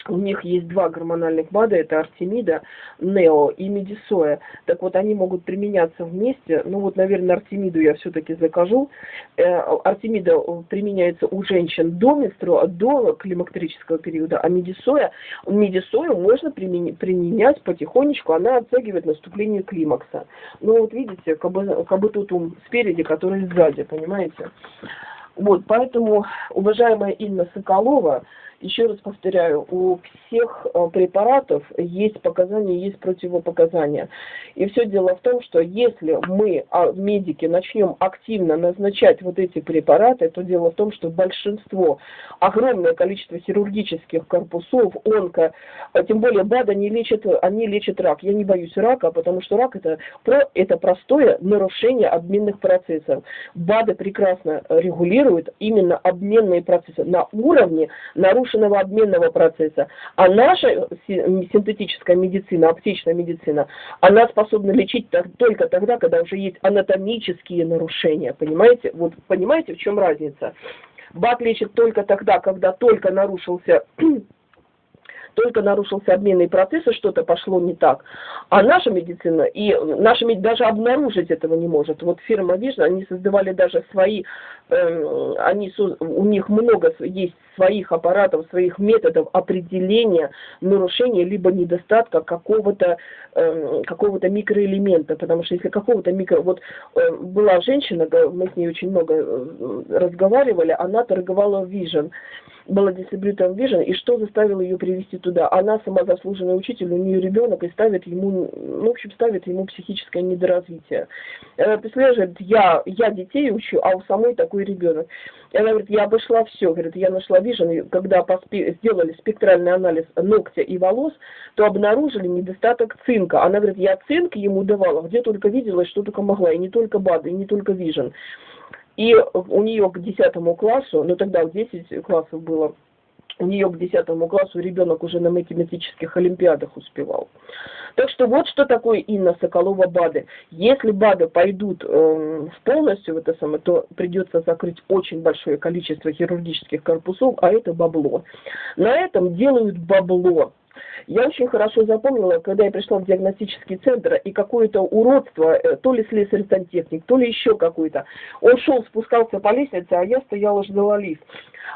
у них есть два гормональных БАДа, это Артемида, Нео и Медисоя. Так вот, они могут применяться вместе. Ну вот, наверное, Артемиду я все-таки закажу. Э, Артемида применяется у женщин до менструа, до климактерического периода, а Медисоя, Медисою можно применять потихонечку, она оттягивает наступление климакса. Ну вот видите, как бы, как бы тут спереди, который сзади, понимаете? Вот, поэтому, уважаемая Инна Соколова, Еще раз повторяю, у всех э, препаратов есть показания, есть противопоказания. И все дело в том, что если мы, а, медики, начнем активно назначать вот эти препараты, то дело в том, что большинство, огромное количество хирургических корпусов, онко, а тем более БАД, они лечат, они лечат рак. Я не боюсь рака, потому что рак это, это простое нарушение обменных процессов. БАДы прекрасно регулируют именно обменные процессы на уровне нарушенного обменного процесса. А наша синтетическая медицина, аптечная медицина, она способна лечить только тогда, когда уже есть анатомические нарушения. Понимаете? Вот понимаете, в чем разница? БАД лечит только тогда, когда только нарушился только нарушился обменный процесс, и что-то пошло не так. А наша медицина, и наша медицина даже обнаружить этого не может. Вот фирма Vision, они создавали даже свои, э, они, у них много есть своих аппаратов, своих методов определения нарушения либо недостатка какого-то э, какого-то микроэлемента, потому что если какого-то микро... Вот э, была женщина, мы с ней очень много э, разговаривали, она торговала Vision, была дистрибьютором Vision, и что заставило ее привести туда? Она сама заслуженный учитель, у нее ребенок, и ставит ему, ну, в общем, ставит ему психическое недоразвитие. Она представляешь, я, я детей учу, а у самой такой ребенок. И она говорит, я обошла все, говорит, я нашла Vision, когда поспе... сделали спектральный анализ ногтя и волос, то обнаружили недостаток цинка. Она говорит, я цинк ему давала, где только видела, что только могла, и не только БАДы, и не только Vision. И у нее к 10 классу, ну тогда 10 классов было, у нее к 10 классу ребенок уже на математических олимпиадах успевал. Так что вот что такое Инна Соколова БАДы. Если БАДы пойдут э, полностью в это самое, то придется закрыть очень большое количество хирургических корпусов, а это бабло. На этом делают бабло. Я очень хорошо запомнила, когда я пришла в диагностический центр, и какое-то уродство, э, то ли слесарь-сантехник, то ли еще какой-то. Он шел, спускался по лестнице, а я стояла, ждала лифт.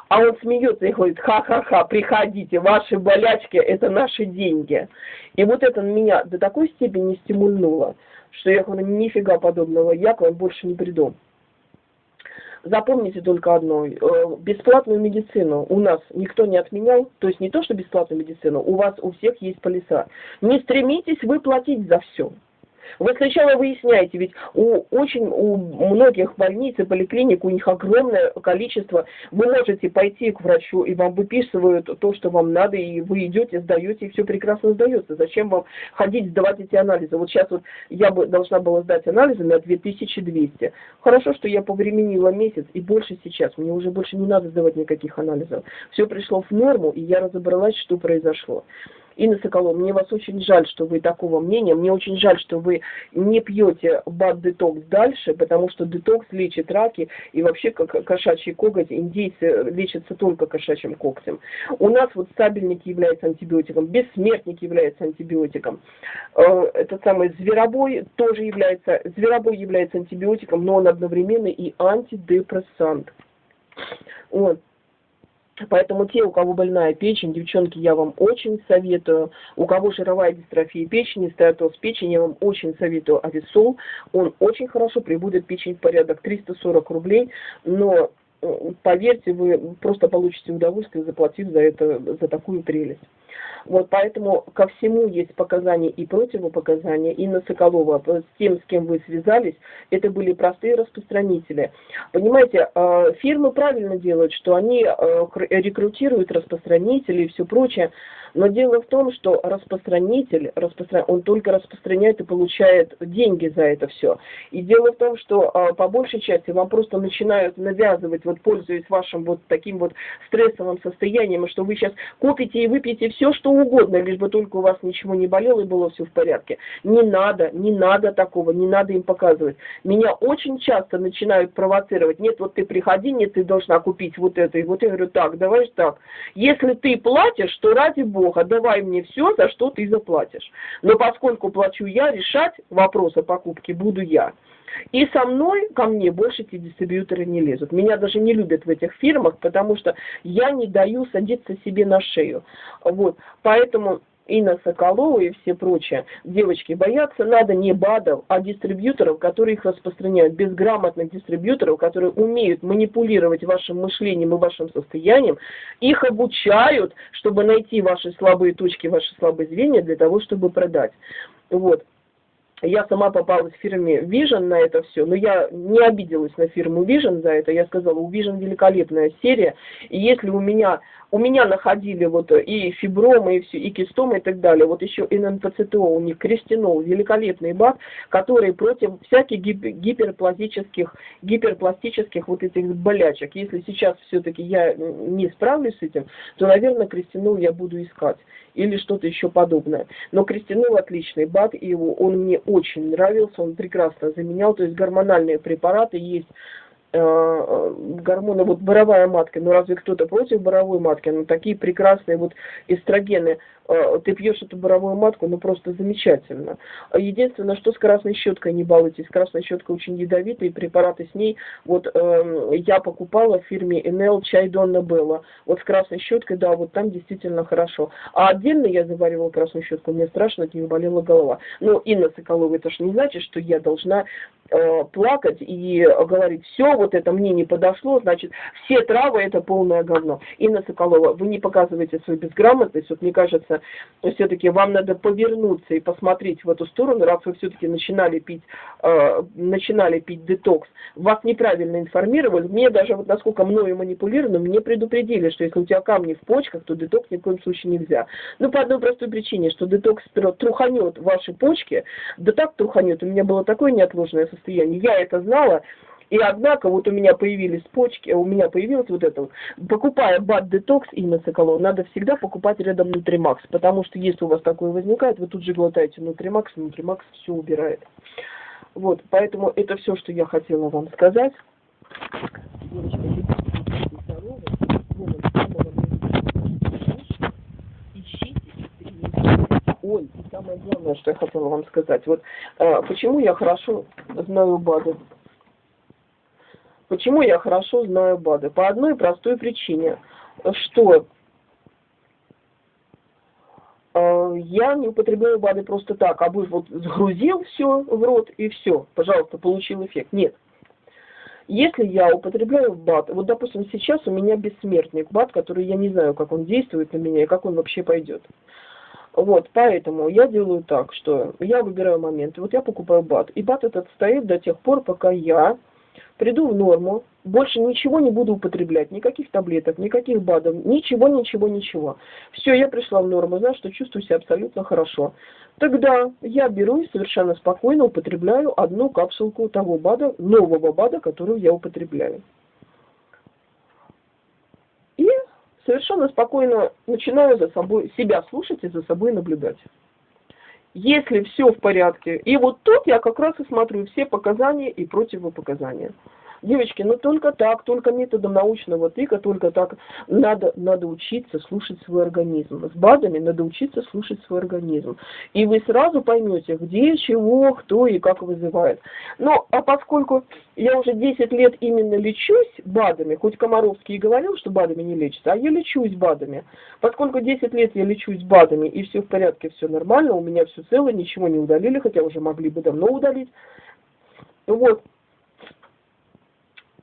А он смеется и говорит, ха-ха-ха, приходите, ваши болячки – это наши деньги. И вот это меня до такой степени стимульнуло, что я говорю, нифига подобного, я к вам больше не приду. Запомните только одно. Э, бесплатную медицину у нас никто не отменял. То есть не то, что бесплатную медицину, у вас у всех есть полиса. Не стремитесь вы платить за все. Вы сначала выясняете, ведь у очень у многих больниц и поликлиник у них огромное количество. Вы можете пойти к врачу, и вам выписывают то, что вам надо, и вы идете, сдаете, и все прекрасно сдается. Зачем вам ходить, сдавать эти анализы? Вот сейчас вот я бы должна была сдать анализы на 2200. Хорошо, что я повременила месяц, и больше сейчас. Мне уже больше не надо сдавать никаких анализов. Все пришло в норму, и я разобралась, что произошло. Инна Соколова, мне вас очень жаль, что вы такого мнения. Мне очень жаль, что вы не пьете бад-детокс дальше, потому что детокс лечит раки, и вообще как кошачий коготь, индейцы лечатся только кошачьим когтем. У нас вот стабильник является антибиотиком, бессмертник является антибиотиком. Э, этот самый зверобой тоже является, зверобой является антибиотиком, но он одновременно и антидепрессант. Вот. Поэтому те, у кого больная печень, девчонки, я вам очень советую. У кого жировая дистрофия печени, стеатоз печени, я вам очень советую ависол. Он очень хорошо приводит печень в порядок. 340 рублей, но поверьте, вы просто получите удовольствие, заплатив за это, за такую прелесть. Вот поэтому ко всему есть показания и противопоказания. Инна Соколова с тем, с кем вы связались, это были простые распространители. Понимаете, э, фирмы правильно делают, что они э, рекрутируют распространителей и все прочее, но дело в том, что распространитель, распростран... он только распространяет и получает деньги за это все. И дело в том, что по большей части вам просто начинают навязывать, вот пользуясь вашим вот таким вот стрессовым состоянием, что вы сейчас купите и выпьете все, что угодно, лишь бы только у вас ничего не болело и было все в порядке. Не надо, не надо такого, не надо им показывать. Меня очень часто начинают провоцировать. Нет, вот ты приходи, нет, ты должна купить вот это. И вот я говорю, так, давай так. Если ты платишь, то ради Бога, давай мне все, за что ты заплатишь. Но поскольку плачу я, решать вопрос о покупке буду я. И со мной, ко мне больше эти дистрибьюторы не лезут. Меня даже не любят в этих фирмах, потому что я не даю садиться себе на шею. Вот. Поэтому Инна Соколова и все прочие девочки боятся, надо не БАДов, а дистрибьюторов, которые их распространяют, безграмотных дистрибьюторов, которые умеют манипулировать вашим мышлением и вашим состоянием, их обучают, чтобы найти ваши слабые точки, ваши слабые звенья для того, чтобы продать. Вот я сама попалась в фирме Vision на это все, но я не обиделась на фирму Vision за это. Я сказала, у Vision великолепная серия, и если у меня, у меня находили вот и фибромы, и все, и кистомы и так далее, вот еще ННПЦТО, у них крестинол, великолепный БАК, который против всяких гиперпластических, гиперпластических вот этих болячек. Если сейчас все-таки я не справлюсь с этим, то, наверное, крестинол я буду искать или что-то еще подобное. Но крестинол отличный БАД, и он мне очень нравился, он прекрасно заменял, то есть гормональные препараты есть гормоны, вот боровая матка, ну разве кто-то против боровой матки? Ну такие прекрасные вот эстрогены Э, ты пьешь эту боровую матку, ну просто замечательно. Единственное, что с красной щеткой не балуйтесь. Красная щетка очень ядовитая, и препараты с ней, вот э, я покупала в фирме NL чай Донна Белла. Вот с красной щеткой, да, вот там действительно хорошо. А отдельно я заваривала красную щетку, мне страшно, от нее болела голова. Ну, Инна Соколова, это же не значит, что я должна э, плакать и говорить, все, вот это мне не подошло, значит, все травы это полное говно. Инна Соколова, вы не показываете свою безграмотность, вот мне кажется, все-таки вам надо повернуться и посмотреть в эту сторону, раз вы все-таки начинали пить, э, начинали пить детокс. Вас неправильно информировали. Мне даже, вот насколько мною манипулировано, мне предупредили, что если у тебя камни в почках, то детокс ни в коем случае нельзя. Ну, по одной простой причине, что детокс труханет ваши почки, да так труханет, у меня было такое неотложное состояние. Я это знала, и однако вот у меня появились почки, у меня появилось вот это. Покупая бат детокс и нациколон, надо всегда покупать рядом Нутримакс, потому что если у вас такое возникает, вы тут же глотаете Нутримакс, Нутримакс все убирает. Вот, поэтому это все, что я хотела вам сказать. Ой, и самое главное, что я хотела вам сказать. Вот э, почему я хорошо знаю БАДы. Почему я хорошо знаю БАДы? По одной простой причине, что э, я не употребляю БАДы просто так, а бы вот сгрузил все в рот и все, пожалуйста, получил эффект. Нет. Если я употребляю БАД, вот допустим сейчас у меня бессмертник БАД, который я не знаю, как он действует на меня и как он вообще пойдет. Вот, поэтому я делаю так, что я выбираю момент. Вот я покупаю БАД. И БАД этот стоит до тех пор, пока я приду в норму, больше ничего не буду употреблять, никаких таблеток, никаких БАДов, ничего, ничего, ничего. Все, я пришла в норму, знаю, что чувствую себя абсолютно хорошо. Тогда я беру и совершенно спокойно употребляю одну капсулку того БАДа, нового БАДа, которую я употребляю. И совершенно спокойно начинаю за собой, себя слушать и за собой наблюдать если все в порядке. И вот тут я как раз и смотрю все показания и противопоказания. Девочки, ну только так, только методом научного тыка, только так надо, надо учиться слушать свой организм. С БАДами надо учиться слушать свой организм. И вы сразу поймете, где, чего, кто и как вызывает. Ну, а поскольку я уже 10 лет именно лечусь БАДами, хоть Комаровский и говорил, что БАДами не лечится, а я лечусь БАДами. Поскольку 10 лет я лечусь БАДами, и все в порядке, все нормально, у меня все целое, ничего не удалили, хотя уже могли бы давно удалить. Вот,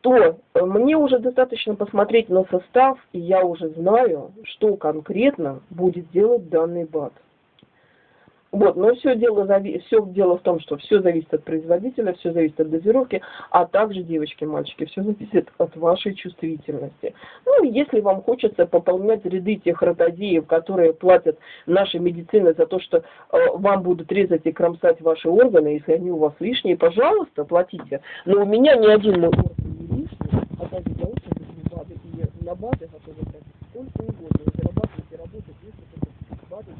то э, мне уже достаточно посмотреть на состав, и я уже знаю, что конкретно будет делать данный БАТ. Вот, но все дело, все дело в том, что все зависит от производителя, все зависит от дозировки, а также, девочки мальчики, все зависит от вашей чувствительности. Ну, если вам хочется пополнять ряды тех ротозеев, которые платят нашей медицине за то, что э, вам будут резать и кромсать ваши органы, если они у вас лишние, пожалуйста, платите. Но у меня ни один мой орган для очень БАДы и на БАДы готовы сколько угодно, зарабатывать, и работать, если это БАДы,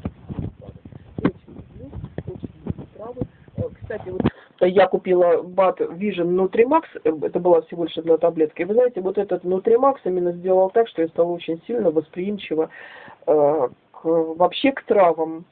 травы. Э, кстати, вот я купила БАТ Vision Nutrimax, э, это была всего лишь одна таблетка. И вы знаете, вот этот Nutrimax именно сделал так, что я стала очень сильно восприимчива э, к, вообще к травам.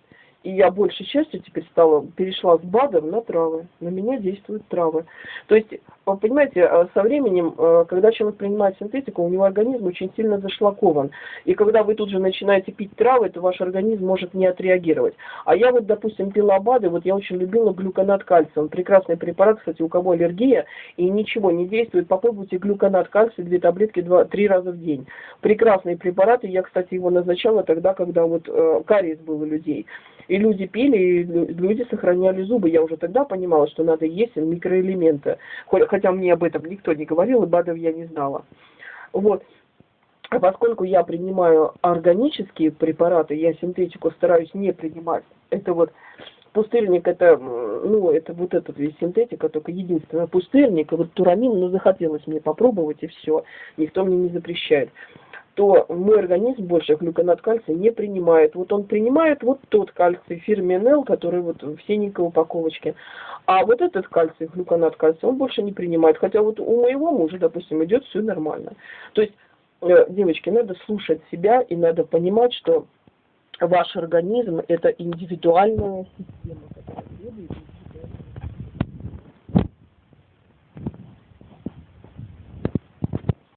И я большей частью теперь стала, перешла с БАДов на травы. На меня действуют травы. То есть, вы понимаете, э, со временем, э, когда человек принимает синтетику, у него организм очень сильно зашлакован. И когда вы тут же начинаете пить травы, то ваш организм может не отреагировать. А я вот, допустим, пила БАДы, вот я очень любила глюконат кальция. Он прекрасный препарат, кстати, у кого аллергия, и ничего не действует. Попробуйте глюконат кальция, две таблетки два, три раза в день. Прекрасный препарат, и я, кстати, его назначала тогда, когда вот э, кариес был у людей. Люди пили, и люди сохраняли зубы. Я уже тогда понимала, что надо есть микроэлементы. Хотя мне об этом никто не говорил, и БАДов я не знала. Вот. А поскольку я принимаю органические препараты, я синтетику стараюсь не принимать. Это вот пустырник, это, ну, это вот этот весь синтетика, только единственное пустырник, и вот турамин, ну, захотелось мне попробовать, и все. Никто мне не запрещает то мой организм больше глюконат кальция не принимает. Вот он принимает вот тот кальций фирменел, который вот в синенькой упаковочке. А вот этот кальций, глюконат кальция, он больше не принимает. Хотя вот у моего мужа, допустим, идет все нормально. То есть, э, девочки, надо слушать себя и надо понимать, что ваш организм это индивидуальная система, которая требует